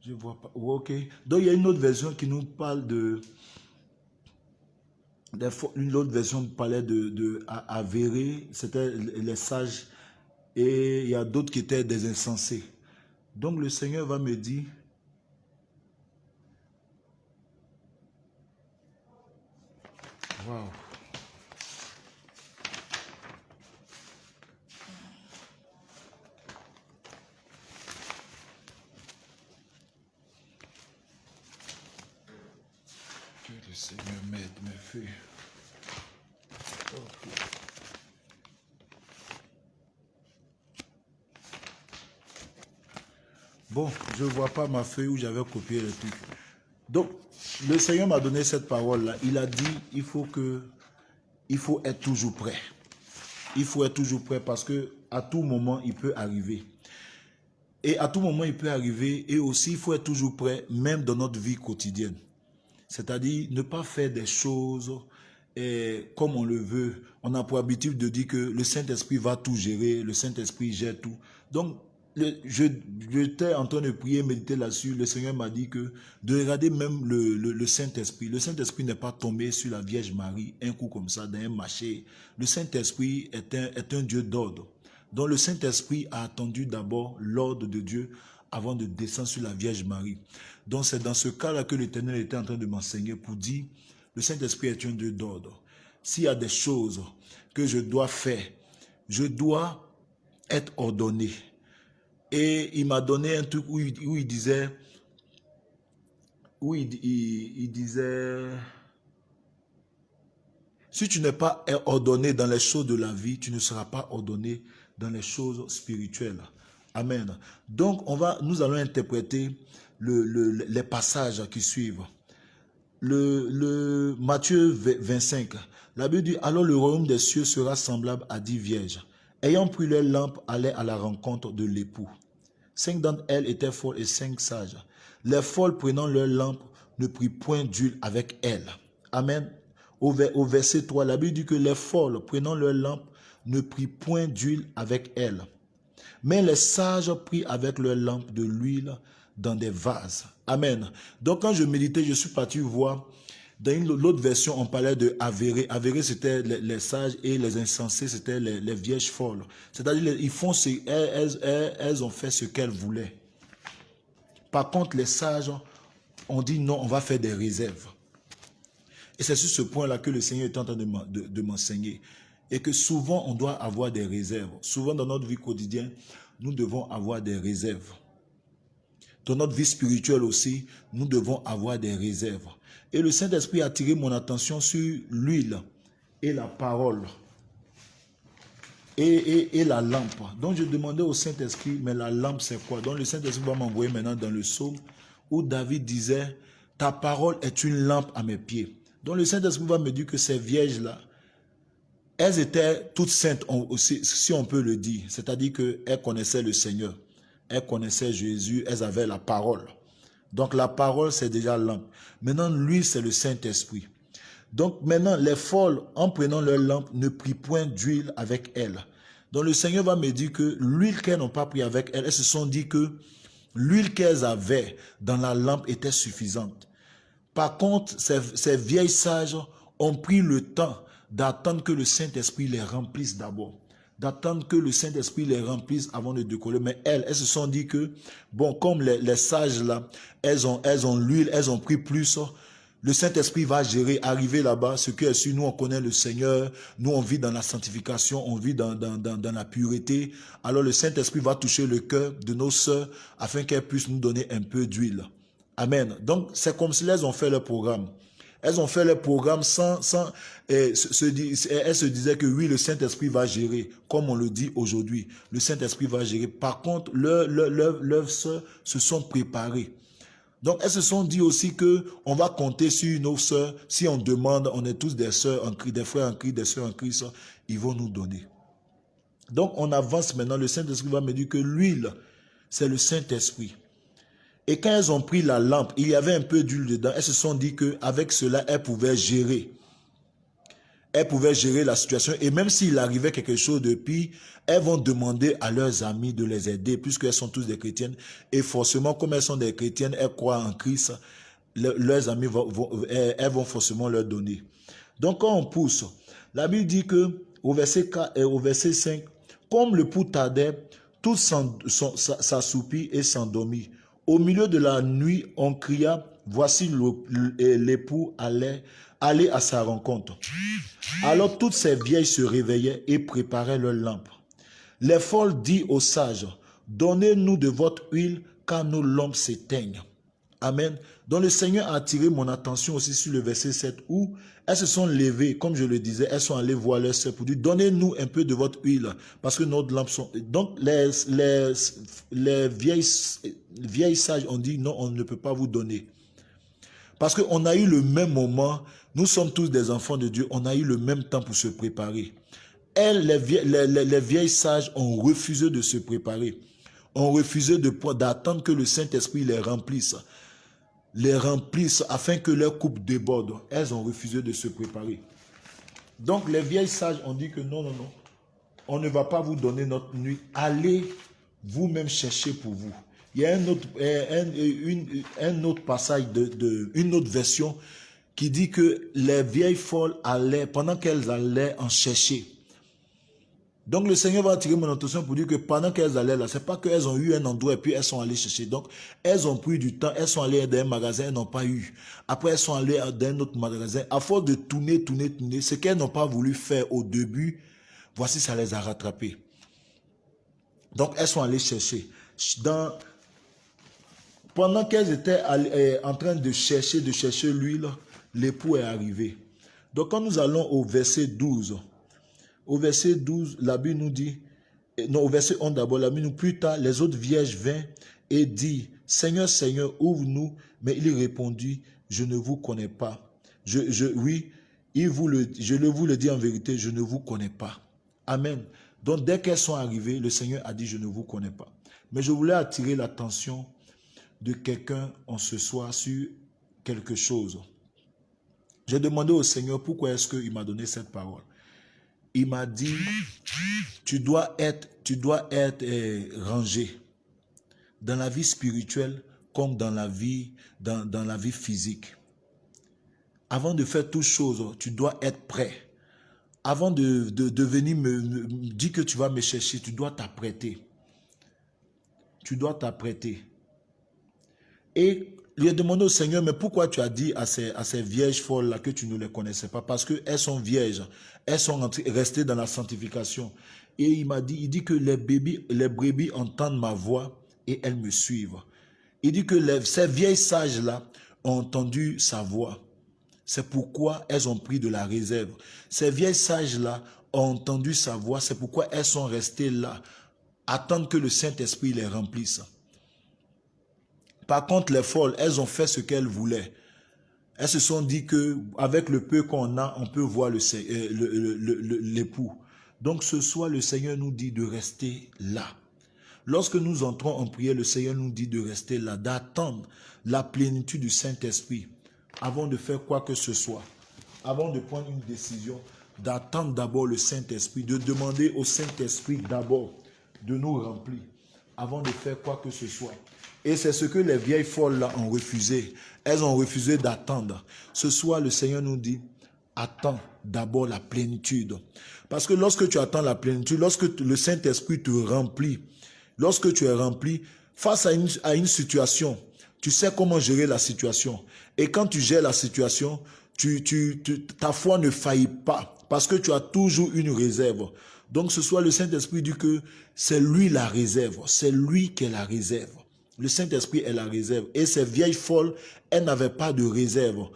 Je vois pas. Donc il y a une autre version qui nous parle de. Une autre version parlait de, de c'était les sages, et il y a d'autres qui étaient des insensés. Donc le Seigneur va me dire, Wow. Bon, je ne vois pas ma feuille où j'avais copié le truc. Donc, le Seigneur m'a donné cette parole-là. Il a dit, il faut que, il faut être toujours prêt. Il faut être toujours prêt parce que à tout moment, il peut arriver. Et à tout moment, il peut arriver. Et aussi, il faut être toujours prêt, même dans notre vie quotidienne. C'est-à-dire, ne pas faire des choses et comme on le veut. On a pour habitude de dire que le Saint-Esprit va tout gérer, le Saint-Esprit gère tout. Donc, j'étais en train de prier, méditer là-dessus. Le Seigneur m'a dit que de regarder même le, Saint-Esprit. Le Saint-Esprit n'est pas tombé sur la Vierge Marie, un coup comme ça, dans un marché. Le Saint-Esprit est un, est un Dieu d'ordre. Donc le Saint-Esprit a attendu d'abord l'ordre de Dieu avant de descendre sur la Vierge Marie. Donc c'est dans ce cas-là que l'Éternel était en train de m'enseigner pour dire, le Saint-Esprit est un Dieu d'ordre. S'il y a des choses que je dois faire, je dois être ordonné. Et il m'a donné un truc où il, disait, où il, disait, Si tu n'es pas ordonné dans les choses de la vie, tu ne seras pas ordonné dans les choses spirituelles. Amen. Donc, on va, nous allons interpréter les passages qui suivent. Le, Matthieu 25, la Bible dit, alors le royaume des cieux sera semblable à dix vierges. Ayant pris leurs lampes, allaient à la rencontre de l'époux. Cinq d'entre elles étaient folles et cinq sages. Les folles prenant leurs lampes ne prit point d'huile avec elles. Amen. Au, verset 3, la Bible dit que les folles prenant leurs lampes ne prit point d'huile avec elles. Mais les sages prirent avec leurs lampes de l'huile dans des vases. Amen. Donc quand je méditais, je suis parti voir, dans l'autre version, on parlait de avéré. Avéré, c'était les, sages et les insensés, c'était les, vierges folles. C'est-à-dire, ils font ce, elles ont fait ce qu'elles voulaient. Par contre, les sages ont dit non, on va faire des réserves. Et c'est sur ce point-là que le Seigneur est en train de m'enseigner. Et que souvent, on doit avoir des réserves. Souvent, dans notre vie quotidienne, nous devons avoir des réserves. Dans notre vie spirituelle aussi, nous devons avoir des réserves. Et le Saint-Esprit a attiré mon attention sur l'huile et la parole et, et, la lampe. Donc je demandais au Saint-Esprit, mais la lampe c'est quoi? Donc le Saint-Esprit va m'envoyer maintenant dans le psaume où David disait, ta parole est une lampe à mes pieds. Donc le Saint-Esprit va me dire que ces vierges-là, elles étaient toutes saintes, si on peut le dire. C'est-à-dire qu'elles connaissaient le Seigneur. Elles connaissaient Jésus, elles avaient la parole. Donc la parole, c'est déjà lampe. Maintenant, lui, c'est le Saint-Esprit. Donc maintenant, les folles, en prenant leur lampe, ne prient point d'huile avec elles. Donc le Seigneur va me dire que l'huile qu'elles n'ont pas pris avec elles, elles se sont dit que l'huile qu'elles avaient dans la lampe était suffisante. Par contre, ces vieilles sages ont pris le temps d'attendre que le Saint-Esprit les remplisse d'abord d'attendre que le Saint-Esprit les remplisse avant de décoller. Mais elles, elles se sont dit que, bon, comme les, sages là, elles ont l'huile, elles ont pris plus, le Saint-Esprit va gérer, arriver là-bas, ce que est nous on connaît le Seigneur, nous on vit dans la sanctification, on vit dans, dans, dans la pureté. Alors le Saint-Esprit va toucher le cœur de nos sœurs afin qu'elles puissent nous donner un peu d'huile. Amen. Donc c'est comme si elles ont fait leur programme. Elles ont fait le programme sans... sans et se, elles se disaient que oui, le Saint-Esprit va gérer, comme on le dit aujourd'hui. Le Saint-Esprit va gérer. Par contre, leurs leur, sœurs se sont préparées. Donc, elles se sont dit aussi que on va compter sur nos sœurs. Si on demande, on est tous des sœurs en Christ, des frères en Christ, des sœurs en Christ, ils vont nous donner. Donc, on avance maintenant. Le Saint-Esprit va me dire que l'huile, c'est le Saint-Esprit. Et quand elles ont pris la lampe, il y avait un peu d'huile dedans. Elles se sont dit qu'avec cela, elles pouvaient gérer. Elles pouvaient gérer la situation. Et même s'il arrivait quelque chose de pire, elles vont demander à leurs amis de les aider, puisqu'elles sont tous des chrétiennes. Et forcément, comme elles sont des chrétiennes, elles croient en Christ, leurs amis vont, elles vont forcément leur donner. Donc quand on pousse, la Bible dit que au verset, 4, et au verset 5, comme le pouls tardait, tout s'assoupit et s'endormit. Au milieu de la nuit, on cria, voici l'époux allait aller à sa rencontre. Alors toutes ces vieilles se réveillaient et préparaient leurs lampes. Les folles dit aux sages, donnez-nous de votre huile car nos lampes s'éteignent. Amen. Donc le Seigneur a attiré mon attention aussi sur le verset 7 où elles se sont levées, comme je le disais, elles sont allées voir leur sœur pour dire, donnez-nous un peu de votre huile, parce que nos lampes sont... Donc les, les, les vieilles, vieilles sages ont dit, non, on ne peut pas vous donner. Parce qu'on a eu le même moment, nous sommes tous des enfants de Dieu, on a eu le même temps pour se préparer. Elles, les vieilles, les vieilles sages ont refusé de se préparer, ont refusé d'attendre que le Saint-Esprit les remplisse les remplissent afin que leur coupe déborde. Elles ont refusé de se préparer. Donc les vieilles sages ont dit que non, non, non, on ne va pas vous donner notre nuit. Allez vous-même chercher pour vous. Il y a un autre, un, autre passage, de, une autre version qui dit que les vieilles folles allaient, pendant qu'elles allaient en chercher, donc le Seigneur va attirer mon attention pour dire que pendant qu'elles allaient là, c'est pas qu'elles ont eu un endroit et puis elles sont allées chercher. Donc elles ont pris du temps, elles sont allées dans un magasin, elles n'ont pas eu. Après elles sont allées dans un autre magasin. À force de tourner, tourner, tourner, ce qu'elles n'ont pas voulu faire au début, voici ça les a rattrapées. Donc elles sont allées chercher. Pendant qu'elles étaient eh, en train de chercher, de chercher l'huile, l'époux est arrivé. Donc quand nous allons au verset 12, au verset 12, la Bible nous dit, non, au verset 11 d'abord, la Bible nous plus tard, les autres vierges vinrent et dit, Seigneur, Seigneur, ouvre-nous. Mais il répondit, je ne vous connais pas. Je, oui, je le vous le dis en vérité, je ne vous connais pas. Amen. Donc dès qu'elles sont arrivées, le Seigneur a dit, je ne vous connais pas. Mais je voulais attirer l'attention de quelqu'un en ce soir sur quelque chose. J'ai demandé au Seigneur pourquoi est-ce qu'il m'a donné cette parole. Il m'a dit, tu dois être, tu dois être eh, rangé dans la vie spirituelle comme dans la vie, dans, la vie physique. Avant de faire toutes choses, tu dois être prêt. Avant de, de, venir me, me dire que tu vas me chercher, tu dois t'apprêter. Tu dois t'apprêter. Et lui a demandé au Seigneur, mais pourquoi tu as dit à ces, à ces folles-là que tu ne les connaissais pas? Parce qu'elles sont vierges, elles sont restées dans la sanctification. Et il m'a dit, il dit que les, bébés, les brebis entendent ma voix et elles me suivent. Il dit que ces vieilles sages-là ont entendu sa voix. C'est pourquoi elles ont pris de la réserve. Ces vieilles sages-là ont entendu sa voix. C'est pourquoi elles sont restées là, attendent que le Saint-Esprit les remplisse. Par contre, les folles, elles ont fait ce qu'elles voulaient. Elles se sont dit que avec le peu qu'on a, on peut voir l'époux. Le, Donc ce soir, le Seigneur nous dit de rester là. Lorsque nous entrons en prière, le Seigneur nous dit de rester là, d'attendre la plénitude du Saint-Esprit avant de faire quoi que ce soit, avant de prendre une décision, d'attendre d'abord le Saint-Esprit, de demander au Saint-Esprit d'abord de nous remplir avant de faire quoi que ce soit. Et c'est ce que les vieilles folles ont refusé. Elles ont refusé d'attendre. Ce soir, le Seigneur nous dit, attends d'abord la plénitude. Parce que lorsque tu attends la plénitude, lorsque le Saint-Esprit te remplit, lorsque tu es rempli, face à une, situation, tu sais comment gérer la situation. Et quand tu gères la situation, tu, tu, ta foi ne faillit pas parce que tu as toujours une réserve. Donc ce soir, le Saint-Esprit dit que c'est lui la réserve, c'est lui qui est la réserve. Le Saint-Esprit est la réserve. Et ces vieilles folles, elles n'avaient pas de réserve.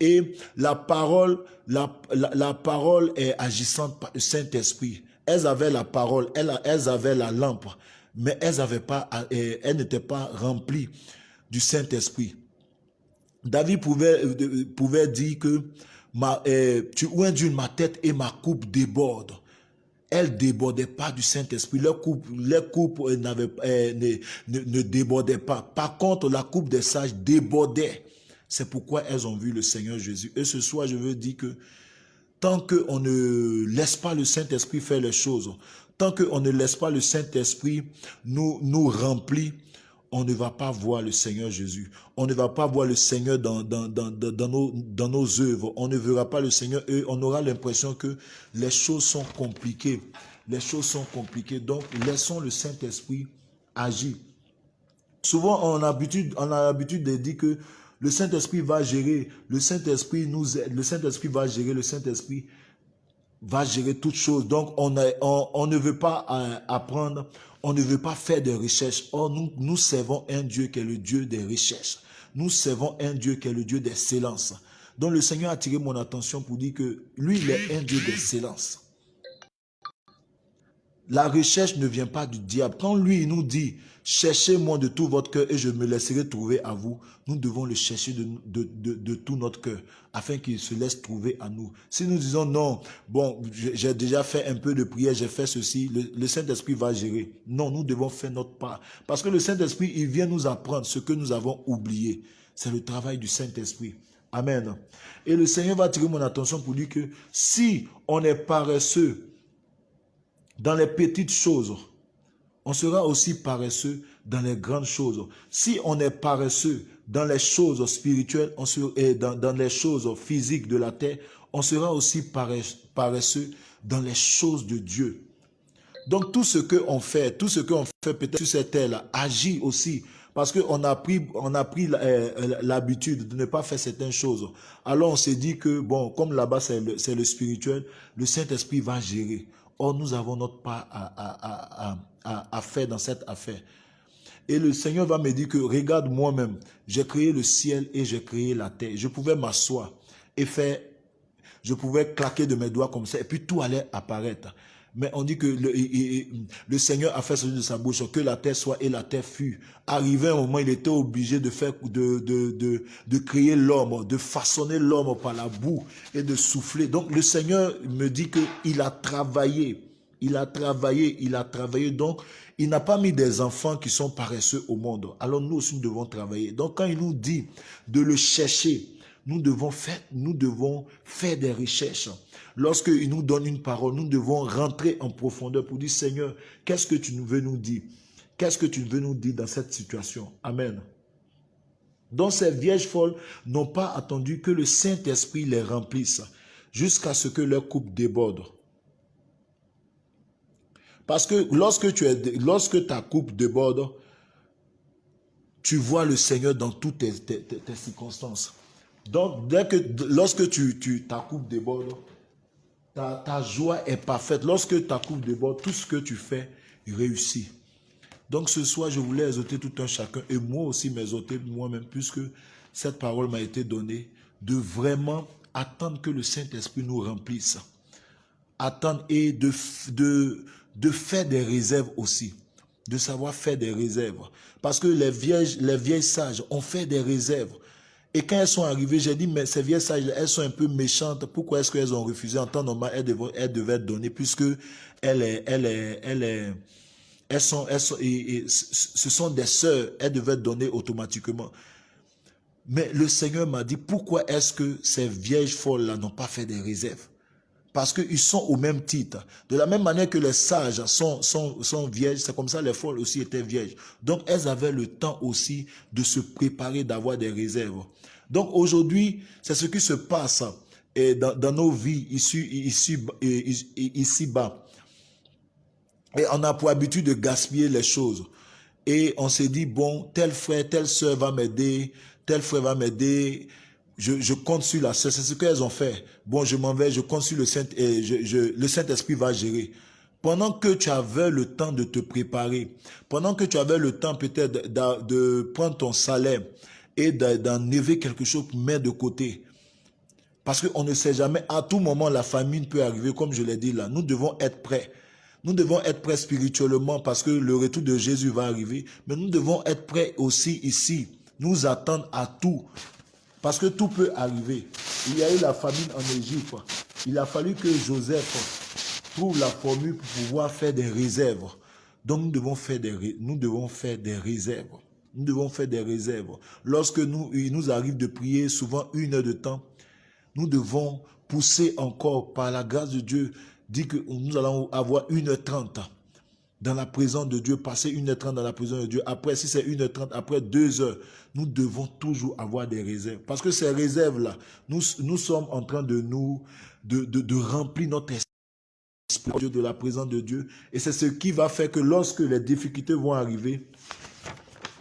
Et la parole, la, la, parole est agissante par le Saint-Esprit. Elles avaient la parole, elles, avaient la lampe, mais elles n'avaient pas, elles n'étaient pas remplies du Saint-Esprit. David pouvait, euh, pouvait dire que ma, euh, tu oins ma tête et ma coupe déborde. Elle débordait pas du Saint-Esprit. Leur coupe, leur coupe euh, ne, ne, débordait pas. Par contre, la coupe des sages débordait. C'est pourquoi elles ont vu le Seigneur Jésus. Et ce soir, je veux dire que tant qu'on ne laisse pas le Saint-Esprit faire les choses, tant qu'on ne laisse pas le Saint-Esprit nous, nous remplir, on ne va pas voir le Seigneur Jésus. On ne va pas voir le Seigneur dans, nos, dans œuvres. On ne verra pas le Seigneur et on aura l'impression que les choses sont compliquées. Les choses sont compliquées. Donc, laissons le Saint-Esprit agir. Souvent, on a l'habitude de dire que le Saint-Esprit va gérer, le Saint-Esprit nous le Saint-Esprit va gérer, le Saint-Esprit va gérer toutes choses. Donc, on, on, on, ne veut pas euh, apprendre, on ne veut pas faire des recherches. Or, nous, nous servons un Dieu qui est le Dieu des recherches. Nous servons un Dieu qui est le Dieu d'excellence. Donc, le Seigneur a attiré mon attention pour dire que lui, il est un Dieu d'excellence. La recherche ne vient pas du diable. Quand lui, il nous dit, Cherchez-moi de tout votre cœur et je me laisserai trouver à vous. Nous devons le chercher de, de, tout notre cœur afin qu'il se laisse trouver à nous. Si nous disons non, bon, j'ai déjà fait un peu de prière, j'ai fait ceci, le, Saint-Esprit va gérer. Non, nous devons faire notre part. Parce que le Saint-Esprit, il vient nous apprendre ce que nous avons oublié. C'est le travail du Saint-Esprit. Amen. Et le Seigneur va attirer mon attention pour dire que si on est paresseux dans les petites choses, on sera aussi paresseux dans les grandes choses. Si on est paresseux dans les choses spirituelles et dans, les choses physiques de la terre, on sera aussi paresseux dans les choses de Dieu. Donc tout ce qu'on fait, tout ce qu'on fait peut-être sur cette terre-là, agit aussi. Parce qu'on a pris, pris euh, l'habitude de ne pas faire certaines choses. Alors on s'est dit que, bon, comme là-bas c'est le, spirituel, le Saint-Esprit va gérer. Or, nous avons notre part à, à, faire dans cette affaire. Et le Seigneur va me dire que, regarde moi-même, j'ai créé le ciel et j'ai créé la terre. Je pouvais m'asseoir et faire je pouvais claquer de mes doigts comme ça et puis tout allait apparaître. Mais on dit que le, Seigneur a fait sortir de sa bouche que la terre soit et la terre fut. Arrivé un moment, il était obligé de faire, de, de, de, de créer l'homme, de façonner l'homme par la boue et de souffler. Donc le Seigneur me dit qu'il a travaillé. Il a travaillé, il a travaillé. Donc, il n'a pas mis des enfants qui sont paresseux au monde. Alors nous aussi, nous devons travailler. Donc, quand il nous dit de le chercher, nous devons faire, des recherches. Lorsqu'il nous donne une parole, nous devons rentrer en profondeur pour dire, Seigneur, qu'est-ce que tu veux nous dire? Qu'est-ce que tu veux nous dire dans cette situation? Amen. Donc ces vierges folles n'ont pas attendu que le Saint-Esprit les remplisse jusqu'à ce que leur coupe déborde. Parce que lorsque, tu es, lorsque ta coupe déborde, tu vois le Seigneur dans toutes tes, circonstances. Donc, dès que, lorsque tu, tu, ta coupe déborde, ta, ta joie est parfaite. Lorsque ta coupe déborde, tout ce que tu fais réussit. Donc ce soir, je voulais exhorter tout un chacun, et moi aussi m'exhorter moi-même, puisque cette parole m'a été donnée, de vraiment attendre que le Saint-Esprit nous remplisse. Attendre et de, de, de faire des réserves aussi, de savoir faire des réserves. Parce que les vieilles, les vieilles sages ont fait des réserves. Et quand elles sont arrivées, j'ai dit, mais ces vieilles sages, elles sont un peu méchantes. Pourquoi est-ce qu'elles ont refusé en temps normal? Elles devaient, elles devaient donner, puisque elles, elles, elles, elles sont, elles sont ce sont des sœurs, elles devaient donner automatiquement. Mais le Seigneur m'a dit, pourquoi est-ce que ces vieilles folles-là n'ont pas fait des réserves? Parce qu'ils sont au même titre. De la même manière que les sages sont, sont, sont vierges, c'est comme ça les folles aussi étaient vierges. Donc elles avaient le temps aussi de se préparer, d'avoir des réserves. Donc aujourd'hui, c'est ce qui se passe et dans, nos vies ici, ici, ici bas. Et on a pour habitude de gaspiller les choses. Et on s'est dit, bon, tel frère, telle soeur va m'aider, tel frère va m'aider, je, compte sur la c'est ce qu'elles ont fait. Bon, je m'en vais, je compte sur le Saint, et je, le Saint-Esprit va gérer. Pendant que tu avais le temps de te préparer, pendant que tu avais le temps peut-être de, prendre ton salaire et d'enlever quelque chose pour mettre de côté, parce qu'on ne sait jamais, à tout moment, la famine peut arriver, comme je l'ai dit là. Nous devons être prêts. Nous devons être prêts spirituellement parce que le retour de Jésus va arriver. Mais nous devons être prêts aussi ici. Nous attendre à tout. Parce que tout peut arriver. Il y a eu la famine en Égypte. Il a fallu que Joseph trouve la formule pour pouvoir faire des réserves. Donc nous devons faire des, nous devons faire des réserves. Nous devons faire des réserves. Lorsque nous, il nous arrive de prier souvent une heure de temps, nous devons pousser encore par la grâce de Dieu, dire que nous allons avoir une heure trente dans la présence de Dieu, passer une heure trente dans la présence de Dieu. Après, si c'est une heure trente, après deux heures, nous devons toujours avoir des réserves. Parce que ces réserves-là, nous, nous sommes en train de nous, de, de, remplir notre esprit de la présence de Dieu. Et c'est ce qui va faire que lorsque les difficultés vont arriver,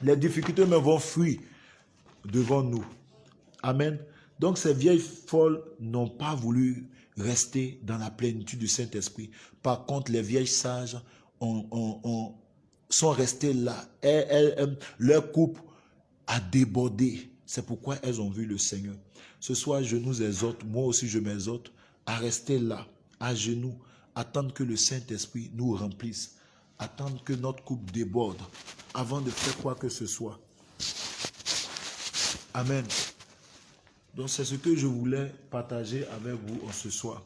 les difficultés me vont fuir devant nous. Amen. Donc ces vieilles folles n'ont pas voulu rester dans la plénitude du Saint-Esprit. Par contre, les vieilles sages ont, sont restées là. leur coupe a débordé. C'est pourquoi elles ont vu le Seigneur. Ce soir, je nous exhorte, moi aussi je m'exhorte, à rester là, à genoux, attendre que le Saint-Esprit nous remplisse, attendre que notre coupe déborde avant de faire quoi que ce soit. Amen. Donc c'est ce que je voulais partager avec vous ce soir.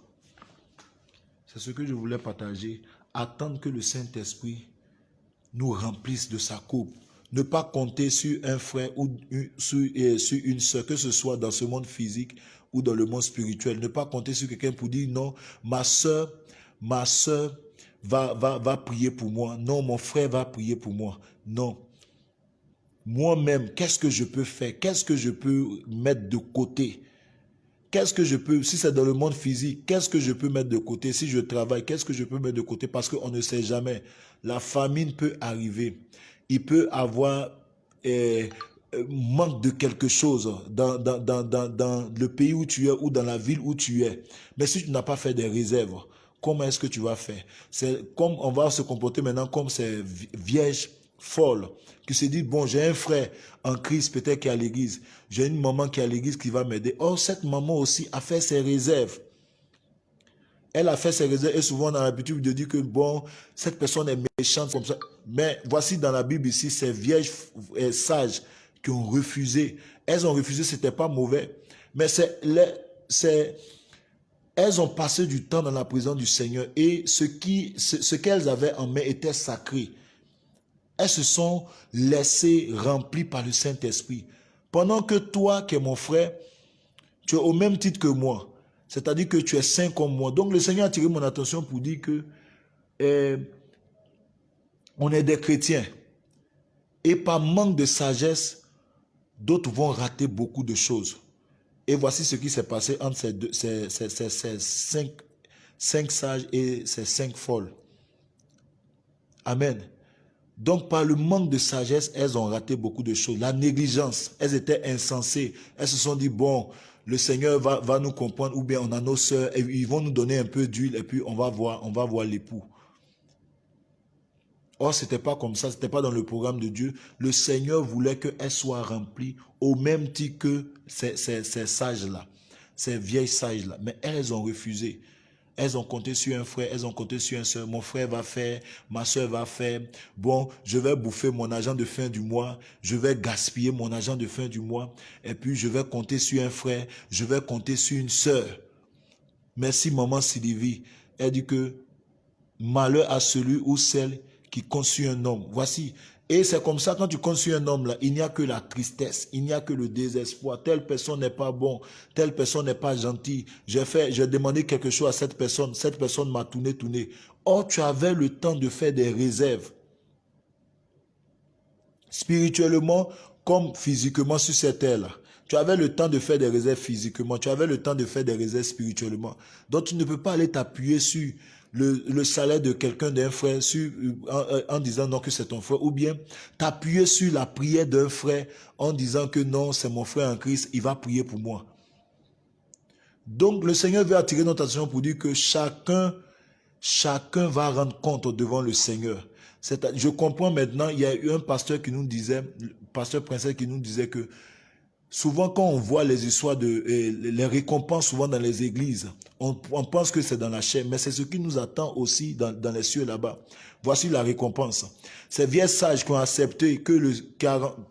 C'est ce que je voulais partager. Attendre que le Saint-Esprit nous remplisse de sa coupe ne pas compter sur un frère ou sur, une soeur, que ce soit dans ce monde physique ou dans le monde spirituel. Ne pas compter sur quelqu'un pour dire non, ma soeur, ma soeur va, va, va prier pour moi. Non, mon frère va prier pour moi. Non. Moi-même, qu'est-ce que je peux faire? Qu'est-ce que je peux mettre de côté? Qu'est-ce que je peux, si c'est dans le monde physique, qu'est-ce que je peux mettre de côté? Si je travaille, qu'est-ce que je peux mettre de côté? Parce qu'on ne sait jamais. La famine peut arriver il peut avoir eh, manque de quelque chose dans, dans, dans, dans, le pays où tu es ou dans la ville où tu es. Mais si tu n'as pas fait des réserves, comment est-ce que tu vas faire C'est comme on va se comporter maintenant comme ces vierges folles qui se disent, bon, j'ai un frère en crise peut-être qui est à l'église, j'ai une maman qui est à l'église qui va m'aider. Or, cette maman aussi a fait ses réserves. Elle a fait ses réserves et souvent on a l'habitude de dire que bon, cette personne est méchante comme ça. Mais voici dans la Bible ici, ces vieilles sages qui ont refusé. Elles ont refusé, c'était pas mauvais. Mais c'est, elles ont passé du temps dans la présence du Seigneur et ce qui, ce qu'elles avaient en main était sacré. Elles se sont laissées remplies par le Saint-Esprit. Pendant que toi, qui es mon frère, tu es au même titre que moi. C'est-à-dire que tu es saint comme moi. Donc le Seigneur a tiré mon attention pour dire que eh, on est des chrétiens. Et par manque de sagesse, d'autres vont rater beaucoup de choses. Et voici ce qui s'est passé entre ces, deux, ces, cinq, cinq sages et ces cinq folles. Amen. Donc, par le manque de sagesse, elles ont raté beaucoup de choses. La négligence, elles étaient insensées. Elles se sont dit, bon, le Seigneur va, va nous comprendre, ou bien on a nos soeurs, et ils vont nous donner un peu d'huile, et puis on va voir, on va voir l'époux. Or, ce n'était pas comme ça, ce n'était pas dans le programme de Dieu. Le Seigneur voulait qu'elles soient remplies au même titre que ces, ces, ces sages-là, ces vieilles sages-là. Mais elles ont refusé. Elles ont compté sur un frère, elles ont compté sur un soeur. Mon frère va faire, ma soeur va faire. Bon, je vais bouffer mon argent de fin du mois. Je vais gaspiller mon argent de fin du mois. Et puis, je vais compter sur un frère. Je vais compter sur une soeur. Merci, maman Sylvie. Elle dit que malheur à celui ou celle qui conçut un homme. Voici, et c'est comme ça, quand tu construis un homme, là, il n'y a que la tristesse, il n'y a que le désespoir. Telle personne n'est pas bon, telle personne n'est pas gentille. J'ai fait, j'ai demandé quelque chose à cette personne, cette personne m'a tourné, tourné. Or, tu avais le temps de faire des réserves. Spirituellement comme physiquement sur cette terre-là. Tu avais le temps de faire des réserves physiquement, tu avais le temps de faire des réserves spirituellement. Donc, tu ne peux pas aller t'appuyer sur le, salaire de quelqu'un, d'un frère, sur, en, disant non que c'est ton frère, ou bien t'appuyer sur la prière d'un frère en disant que non, c'est mon frère en Christ, il va prier pour moi. Donc le Seigneur veut attirer notre attention pour dire que chacun, chacun va rendre compte devant le Seigneur. Je comprends maintenant, il y a eu un pasteur qui nous disait, pasteur princesse qui nous disait que Souvent, quand on voit les histoires de les récompenses, souvent dans les églises, on, pense que c'est dans la chair, mais c'est ce qui nous attend aussi dans, les cieux là-bas. Voici la récompense. Ces vieilles sages qui ont accepté que le, qui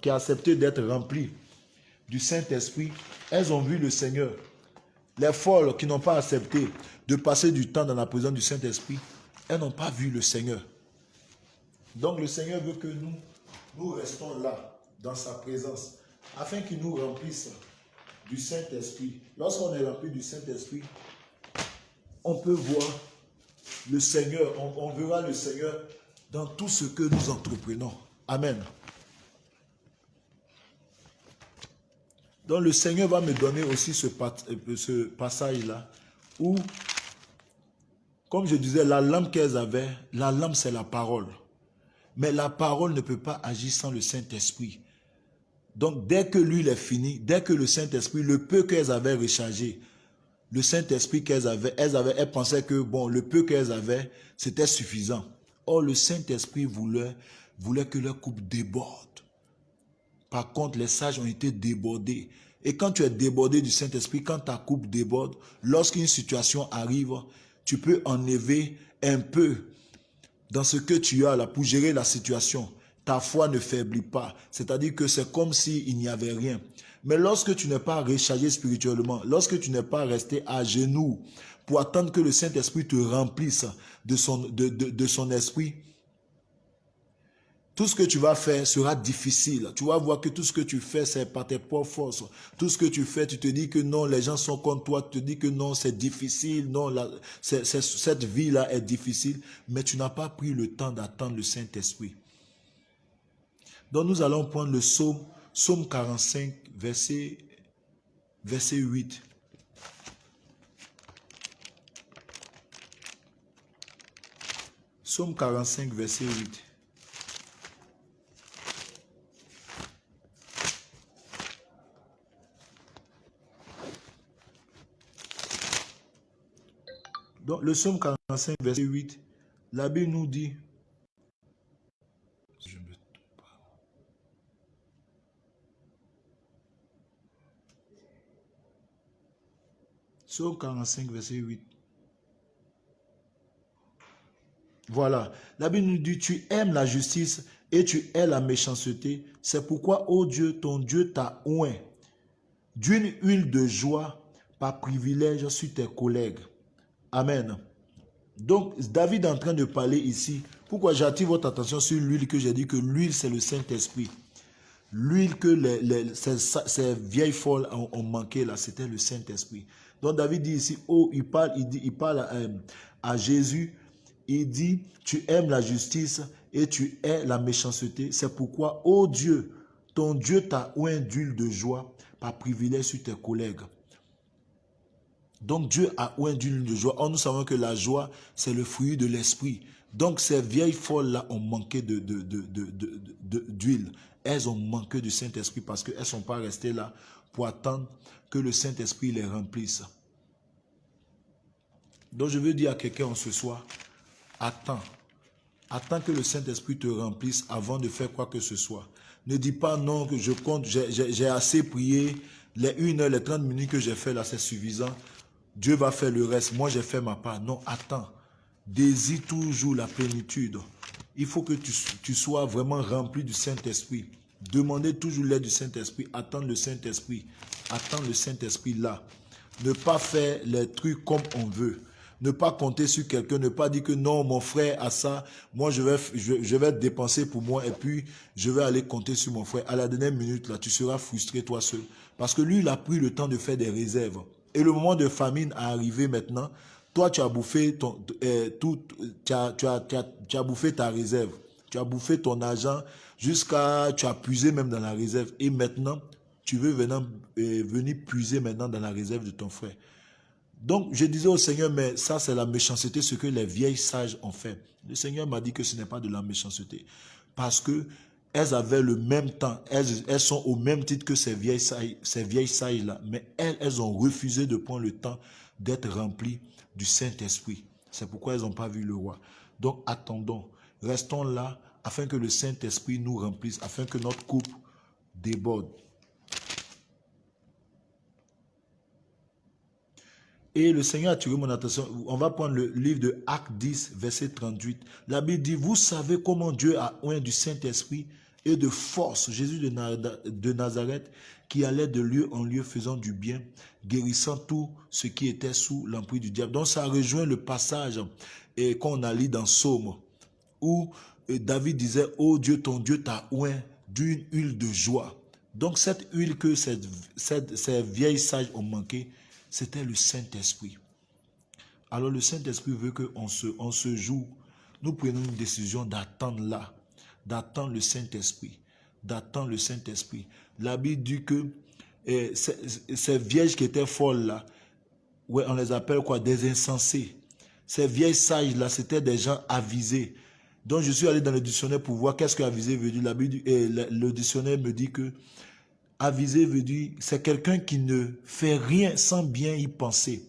a accepté d'être remplis du Saint-Esprit, elles ont vu le Seigneur. Les folles qui n'ont pas accepté de passer du temps dans la présence du Saint-Esprit, elles n'ont pas vu le Seigneur. Donc le Seigneur veut que nous, nous restons là, dans sa présence afin qu'il nous remplisse du Saint-Esprit. Lorsqu'on est rempli du Saint-Esprit, on peut voir le Seigneur, on, verra le Seigneur dans tout ce que nous entreprenons. Amen. Donc le Seigneur va me donner aussi ce, ce passage-là où, comme je disais, la lampe qu'elles avaient, la lampe c'est la parole. Mais la parole ne peut pas agir sans le Saint-Esprit. Donc, dès que l'huile est finie, dès que le Saint-Esprit, le peu qu'elles avaient rechargé, le Saint-Esprit qu'elles avaient, elles avaient, elles pensaient que, bon, le peu qu'elles avaient, c'était suffisant. Or, le Saint-Esprit voulait, voulait que leur coupe déborde. Par contre, les sages ont été débordés. Et quand tu es débordé du Saint-Esprit, quand ta coupe déborde, lorsqu'une situation arrive, tu peux enlever un peu dans ce que tu as là pour gérer la situation ta foi ne faiblit pas. C'est-à-dire que c'est comme s'il n'y avait rien. Mais lorsque tu n'es pas rechargé spirituellement, lorsque tu n'es pas resté à genoux pour attendre que le Saint-Esprit te remplisse de son, de, de, son esprit, tout ce que tu vas faire sera difficile. Tu vas voir que tout ce que tu fais, c'est par tes propres forces. Tout ce que tu fais, tu te dis que non, les gens sont contre toi. Tu te dis que non, c'est difficile. Non, la, cette vie-là est difficile. Mais tu n'as pas pris le temps d'attendre le Saint-Esprit. Donc nous allons prendre le psaume, psaume 45, verset, verset 8. Psaume 45, verset 8. Donc le psaume 45, verset 8, la Bible nous dit, Psaume 45, verset 8. Voilà. La Bible nous dit, tu aimes la justice et tu hais la méchanceté. C'est pourquoi, ô Dieu, ton Dieu t'a oint d'une huile de joie par privilège sur tes collègues. Amen. Donc, David est en train de parler ici. Pourquoi j'attire votre attention sur l'huile que j'ai dit que l'huile, c'est le Saint-Esprit. L'huile que ces, vieilles folles ont, manqué là, c'était le Saint-Esprit. Donc David dit ici, oh, il parle, il, dit, il parle à, à Jésus, il dit, tu aimes la justice et tu hais la méchanceté. C'est pourquoi, oh Dieu, ton Dieu t'a oint d'huile de joie par privilège sur tes collègues. Donc Dieu a oint d'huile de joie. Or, nous savons que la joie, c'est le fruit de l'esprit. Donc ces vieilles folles-là ont manqué d'huile. De, de, elles ont manqué du Saint-Esprit parce qu'elles ne sont pas restées là pour attendre que le Saint-Esprit les remplisse. Donc je veux dire à quelqu'un ce soir, attends. Attends que le Saint-Esprit te remplisse avant de faire quoi que ce soit. Ne dis pas non, que je compte, j'ai assez prié, les 1 heure, les 30 minutes que j'ai fait là, c'est suffisant. Dieu va faire le reste. Moi, j'ai fait ma part. Non, attends. Désire toujours la plénitude. Il faut que tu, sois vraiment rempli du Saint-Esprit. Demandez toujours l'aide du Saint-Esprit. Attends le Saint-Esprit. Attends le Saint-Esprit là. Ne pas faire les trucs comme on veut. Ne pas compter sur quelqu'un, ne pas dire que non, mon frère a ça, moi je vais, je, vais dépenser pour moi et puis je vais aller compter sur mon frère. À la dernière minute, là, tu seras frustré toi seul. Parce que lui, il a pris le temps de faire des réserves. Et le moment de famine a arrivé maintenant. Toi, tu as bouffé euh, tout, tu as, tu, as, tu, as, bouffé ta réserve. Tu as bouffé ton argent jusqu'à, tu as puisé même dans la réserve. Et maintenant, tu veux venir, euh, venir puiser maintenant dans la réserve de ton frère. Donc, je disais au Seigneur, mais ça, c'est la méchanceté, ce que les vieilles sages ont fait. Le Seigneur m'a dit que ce n'est pas de la méchanceté. Parce que elles avaient le même temps, elles, elles sont au même titre que ces vieilles sages, ces vieilles sages-là, mais elles, elles ont refusé de prendre le temps d'être remplies du Saint-Esprit. C'est pourquoi elles n'ont pas vu le roi. Donc, attendons, restons là, afin que le Saint-Esprit nous remplisse, afin que notre coupe déborde. Et le Seigneur a tiré mon attention. On va prendre le livre de Acte 10, verset 38. La Bible dit, vous savez comment Dieu a oint du Saint-Esprit et de force Jésus de Nazareth qui allait de lieu en lieu faisant du bien, guérissant tout ce qui était sous l'emprise du diable. Donc ça rejoint le passage qu'on a lu dans Somme où David disait, oh Dieu, ton Dieu t'a oint d'une huile de joie. Donc cette huile que ces vieilles sages ont manqué, c'était le Saint-Esprit. Alors le Saint-Esprit veut qu'on se, on se joue. Nous prenons une décision d'attendre là, d'attendre le Saint-Esprit, d'attendre le Saint-Esprit. La Bible dit que eh, ces, vierges qui étaient folles là, ouais, on les appelle quoi? Des insensés. Ces vieilles sages là, c'était des gens avisés. Donc je suis allé dans le dictionnaire pour voir qu'est-ce que avisé veut dire. Eh, le dictionnaire me dit que Avisé veut dire, c'est quelqu'un qui ne fait rien sans bien y penser,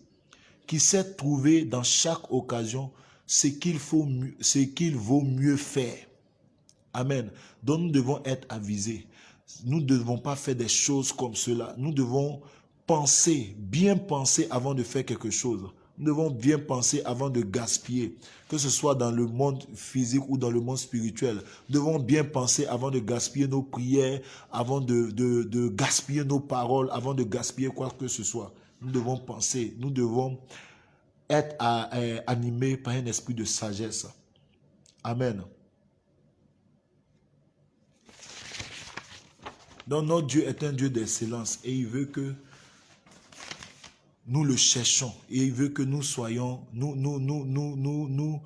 qui sait trouver dans chaque occasion ce qu'il faut, ce qu'il vaut mieux faire. Amen. Donc nous devons être avisés. Nous ne devons pas faire des choses comme cela. Nous devons penser, bien penser avant de faire quelque chose. Nous devons bien penser avant de gaspiller, que ce soit dans le monde physique ou dans le monde spirituel. Nous devons bien penser avant de gaspiller nos prières, avant de, de, gaspiller nos paroles, avant de gaspiller quoi que ce soit. Nous devons penser, nous devons être animés par un esprit de sagesse. Amen. Donc notre Dieu est un Dieu d'excellence et il veut que nous le cherchons et il veut que nous soyons, nous, nous, nous, nous, nous, nous,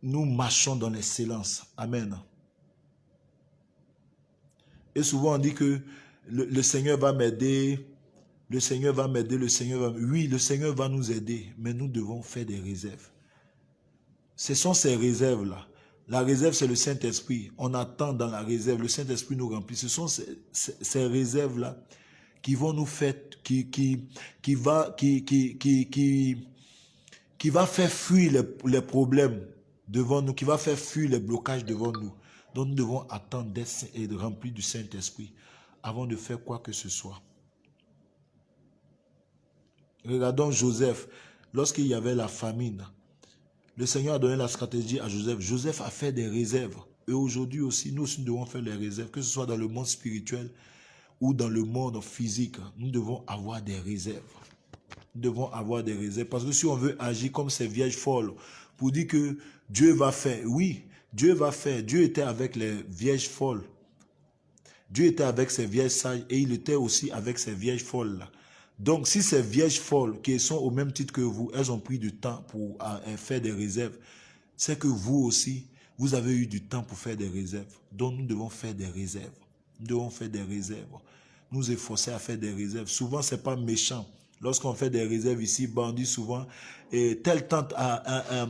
nous marchons dans l'excellence. Amen. Et souvent on dit que le, Seigneur va m'aider, le Seigneur va m'aider, le Seigneur va... Oui, le Seigneur va nous aider, mais nous devons faire des réserves. Ce sont ces réserves-là. La réserve, c'est le Saint-Esprit. On attend dans la réserve. Le Saint-Esprit nous remplit. Ce sont ces, ces réserves-là qui vont nous faire, qui, qui, qui, va, qui, qui, qui, qui, va faire fuir les, les, problèmes devant nous, qui va faire fuir les blocages devant nous. Donc nous devons attendre d'être remplis du Saint-Esprit avant de faire quoi que ce soit. Regardons Joseph, lorsqu'il y avait la famine, Le Seigneur a donné la stratégie à Joseph. Joseph a fait des réserves. Et aujourd'hui aussi, nous aussi, nous devons faire les réserves, que ce soit dans le monde spirituel ou dans le monde physique. Nous devons avoir des réserves. Nous devons avoir des réserves. Parce que si on veut agir comme ces vierges folles, pour dire que Dieu va faire, oui, Dieu va faire. Dieu était avec les vierges folles. Dieu était avec ces vierges sages et il était aussi avec ces vierges folles là. Donc, si ces vierges folles qui sont au même titre que vous, elles ont pris du temps pour faire des réserves, c'est que vous aussi, vous avez eu du temps pour faire des réserves. Donc, nous devons faire des réserves. Nous devons faire des réserves. Nous efforcer à faire des réserves. Souvent, c'est pas méchant. Lorsqu'on fait des réserves ici, ben, on dit souvent, telle tante a,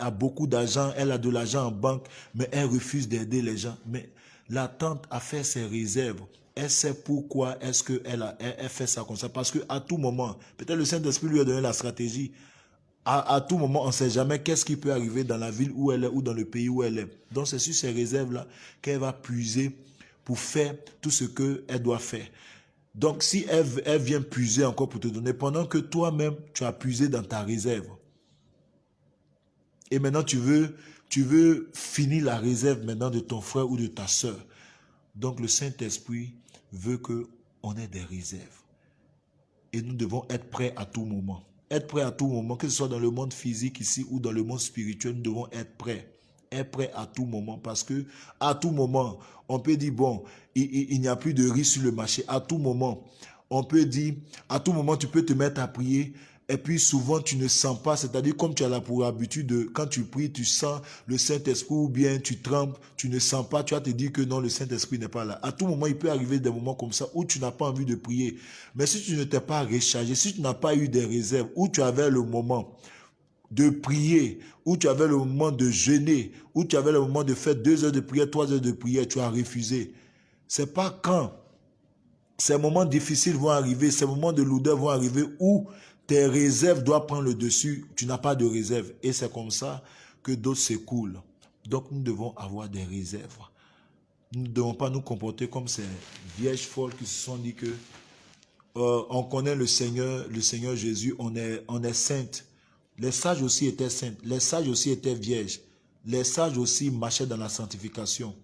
a beaucoup d'argent, elle a de l'argent en banque, mais elle refuse d'aider les gens. Mais la tante a fait ses réserves elle sait pourquoi est-ce qu'elle a, elle, fait ça comme ça. Parce qu'à tout moment, peut-être le Saint-Esprit lui a donné la stratégie. À, tout moment, on ne sait jamais qu'est-ce qui peut arriver dans la ville où elle est ou dans le pays où elle est. Donc c'est sur ces réserves-là qu'elle va puiser pour faire tout ce qu'elle doit faire. Donc si elle, elle vient puiser encore pour te donner, pendant que toi-même, tu as puisé dans ta réserve. Et maintenant, tu veux, tu veux finir la réserve maintenant de ton frère ou de ta soeur. Donc le Saint-Esprit veut qu'on ait des réserves. Et nous devons être prêts à tout moment. Être prêts à tout moment, que ce soit dans le monde physique ici ou dans le monde spirituel, nous devons être prêts. Être prêts à tout moment parce que à tout moment, on peut dire, bon, il, n'y a plus de risque sur le marché. À tout moment, on peut dire, à tout moment, tu peux te mettre à prier et puis souvent, tu ne sens pas, c'est-à-dire comme tu as la pour habitude, de, quand tu pries, tu sens le Saint-Esprit ou bien tu trembles, tu ne sens pas, tu vas te dire que non, le Saint-Esprit n'est pas là. À tout moment, il peut arriver des moments comme ça où tu n'as pas envie de prier. Mais si tu ne t'es pas rechargé, si tu n'as pas eu des réserves, où tu avais le moment de prier, où tu avais le moment de jeûner, où tu avais le moment de faire deux heures de prière, trois heures de prière, tu as refusé. C'est pas quand ces moments difficiles vont arriver, ces moments de lourdeur vont arriver où tes réserves doivent prendre le dessus, tu n'as pas de réserve. Et c'est comme ça que d'autres s'écoulent. Donc nous devons avoir des réserves. Nous ne devons pas nous comporter comme ces vieilles folles qui se sont dit que euh, on connaît le Seigneur, le Seigneur Jésus, on est, on est sainte. Les sages aussi étaient saintes, les sages aussi étaient vierges. Les sages aussi marchaient dans la sanctification.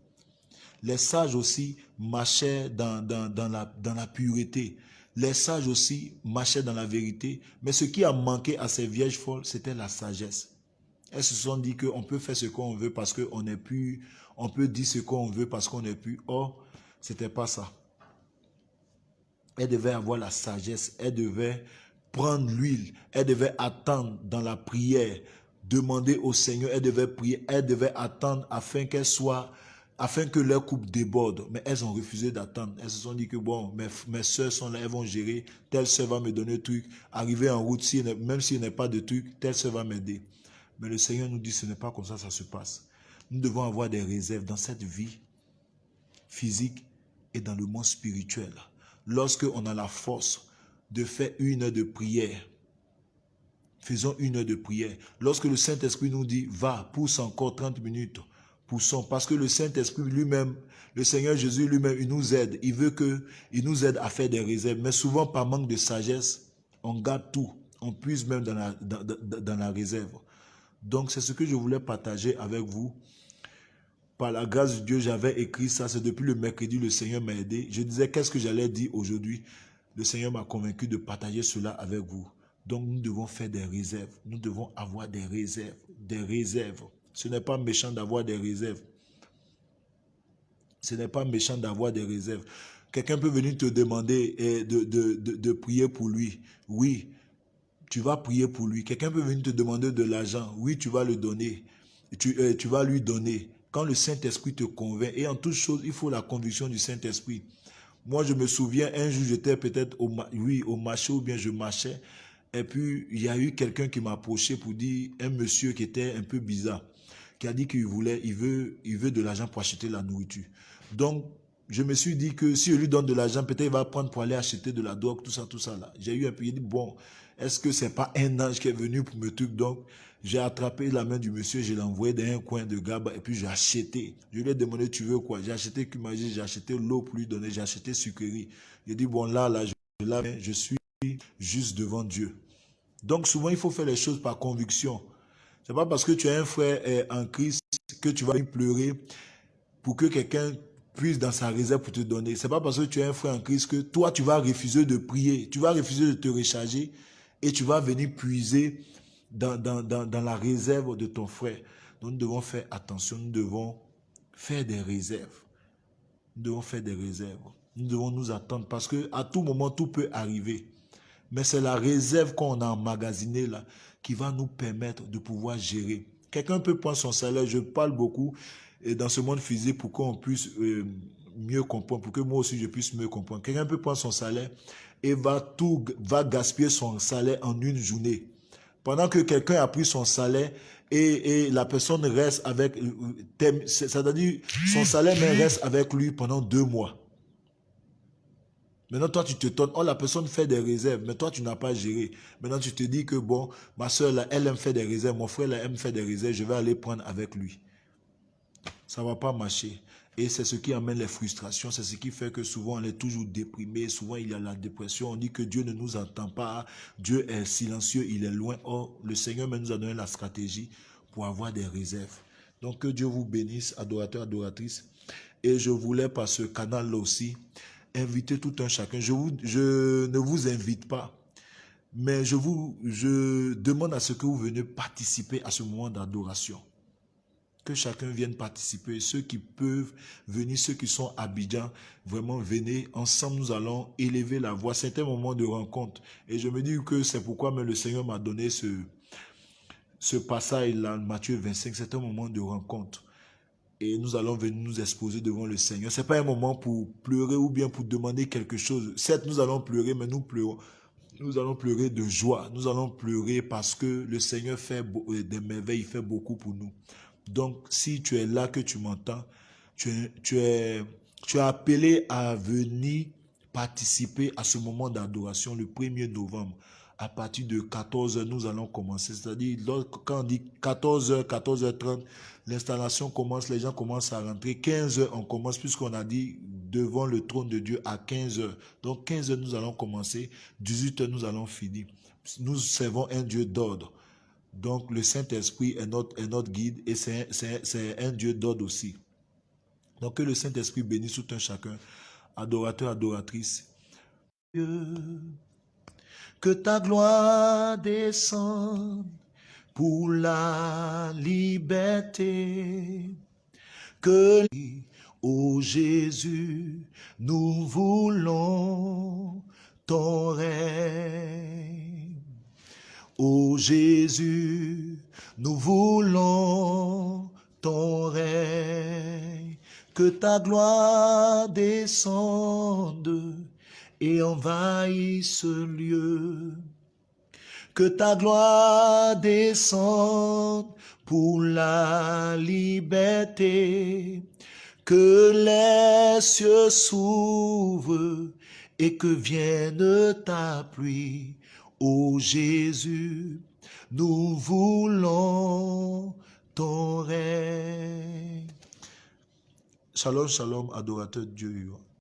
Les sages aussi marchaient dans, dans, dans, la, dans la pureté. Les sages aussi marchaient dans la vérité, mais ce qui a manqué à ces vierges folles, c'était la sagesse. Elles se sont dit qu'on peut faire ce qu'on veut parce qu'on est plus, on peut dire ce qu'on veut parce qu'on est plus. Or, c'était pas ça. Elles devaient avoir la sagesse, elles devaient prendre l'huile, elles devaient attendre dans la prière, demander au Seigneur, elles devaient prier, elles devaient attendre afin qu'elles soient afin que leur couple déborde. Mais elles ont refusé d'attendre. Elles se sont dit que bon, mes, mes soeurs sont là, elles vont gérer. Telle soeur va me donner un truc. Arriver en route, si, même s'il n'y a pas de truc, telle soeur va m'aider. Mais le Seigneur nous dit ce n'est pas comme ça ça se passe. Nous devons avoir des réserves dans cette vie physique et dans le monde spirituel. Lorsque on a la force de faire une heure de prière, faisons une heure de prière. Lorsque le Saint-Esprit nous dit, va, pousse encore 30 minutes, poussons. Parce que le Saint-Esprit lui-même, le Seigneur Jésus lui-même, il nous aide. Il veut que, il nous aide à faire des réserves. Mais souvent, par manque de sagesse, on garde tout. On puise même dans la, dans, la réserve. Donc, c'est ce que je voulais partager avec vous. Par la grâce de Dieu, j'avais écrit ça. C'est depuis le mercredi, le Seigneur m'a aidé. Je disais, qu'est-ce que j'allais dire aujourd'hui? Le Seigneur m'a convaincu de partager cela avec vous. Donc, nous devons faire des réserves. Nous devons avoir des réserves. Des réserves. Ce n'est pas méchant d'avoir des réserves. Ce n'est pas méchant d'avoir des réserves. Quelqu'un peut venir te demander eh, de, prier pour lui. Oui, tu vas prier pour lui. Quelqu'un peut venir te demander de l'argent. Oui, tu vas le donner. Tu, eh, vas lui donner. Quand le Saint-Esprit te convainc, et en toute chose, il faut la conviction du Saint-Esprit. Moi, je me souviens, un jour, j'étais peut-être au, oui, au marché ou bien je marchais. Et puis, il y a eu quelqu'un qui m'a approché pour dire, un monsieur qui était un peu bizarre qui a dit qu'il voulait, il veut, il veut de l'argent pour acheter la nourriture. Donc, je me suis dit que si je lui donne de l'argent, peut-être il va prendre pour aller acheter de la drogue, tout ça, tout ça là. J'ai eu un peu, dit, bon, est-ce que c'est pas un ange qui est venu pour me truc j'ai attrapé la main du monsieur, je l'ai envoyé dans un coin de gaba et puis j'ai acheté. Je lui ai demandé, tu veux quoi? J'ai acheté j'ai acheté l'eau pour lui donner, j'ai acheté sucrerie. J'ai dit, bon, là, là, je, suis juste devant Dieu. Donc, souvent, il faut faire les choses par conviction. C'est pas parce que tu as un frère eh, en Christ que tu vas pleurer pour que quelqu'un puisse dans sa réserve pour te donner. C'est pas parce que tu as un frère en Christ que toi, tu vas refuser de prier. Tu vas refuser de te recharger et tu vas venir puiser dans, dans, dans, la réserve de ton frère. nous devons faire attention. Nous devons faire des réserves. Nous devons faire des réserves. Nous devons nous attendre parce que à tout moment, tout peut arriver. Mais c'est la réserve qu'on a emmagasinée là qui va nous permettre de pouvoir gérer. Quelqu'un peut prendre son salaire, je parle beaucoup dans ce monde physique pour qu'on puisse euh, mieux comprendre, pour que moi aussi je puisse mieux comprendre. Quelqu'un peut prendre son salaire et va tout, va gaspiller son salaire en une journée. Pendant que quelqu'un a pris son salaire et, et la personne reste avec, c'est-à-dire son salaire reste avec lui pendant deux mois. Maintenant, toi, tu te tournes. Oh, la personne fait des réserves, mais toi, tu n'as pas géré. Maintenant, tu te dis que, bon, ma soeur, là, elle aime faire des réserves. Mon frère, là, aime faire des réserves. Je vais aller prendre avec lui. Ça ne va pas marcher. Et c'est ce qui amène les frustrations. C'est ce qui fait que souvent, on est toujours déprimé. Souvent, il y a la dépression. On dit que Dieu ne nous entend pas. Dieu est silencieux. Il est loin. Or, le Seigneur nous a donné la stratégie pour avoir des réserves. Donc, que Dieu vous bénisse, adorateurs, adoratrices. Et je voulais, par ce canal-là aussi, inviter tout un chacun. Je, ne vous invite pas, mais je vous je demande à ce que vous venez participer à ce moment d'adoration. Que chacun vienne participer. Ceux qui peuvent venir, ceux qui sont habitants, vraiment venez. Ensemble, nous allons élever la voix. C'est un moment de rencontre. Et je me dis que c'est pourquoi même le Seigneur m'a donné ce, ce passage-là, Matthieu 25. C'est un moment de rencontre et nous allons venir nous exposer devant le Seigneur. Ce n'est pas un moment pour pleurer ou bien pour demander quelque chose. Certes, nous allons pleurer, mais nous pleurons. Nous allons pleurer de joie. Nous allons pleurer parce que le Seigneur fait euh, des merveilles, il fait beaucoup pour nous. Donc, si tu es là, que tu m'entends, tu es, tu, es, appelé à venir participer à ce moment d'adoration le 1er novembre à partir de 14h, nous allons commencer. C'est-à-dire, quand on dit 14h, 14h30, l'installation commence, les gens commencent à rentrer. 15h, on commence, puisqu'on a dit devant le trône de Dieu à 15h. Donc, 15h, nous allons commencer. 18h, nous allons finir. Nous servons un Dieu d'ordre. Donc, le Saint-Esprit est notre, guide et c'est un Dieu d'ordre aussi. Donc, que le Saint-Esprit bénisse tout un chacun, adorateur, adoratrice que ta gloire descende pour la liberté. Que, ô Jésus, nous voulons ton règne. Ô Jésus, nous voulons ton règne. Que ta gloire descende et envahisse ce lieu. Que ta gloire descende pour la liberté, que les cieux s'ouvrent et que vienne ta pluie. Ô Jésus, nous voulons ton règne. Shalom, shalom, adorateur Dieu.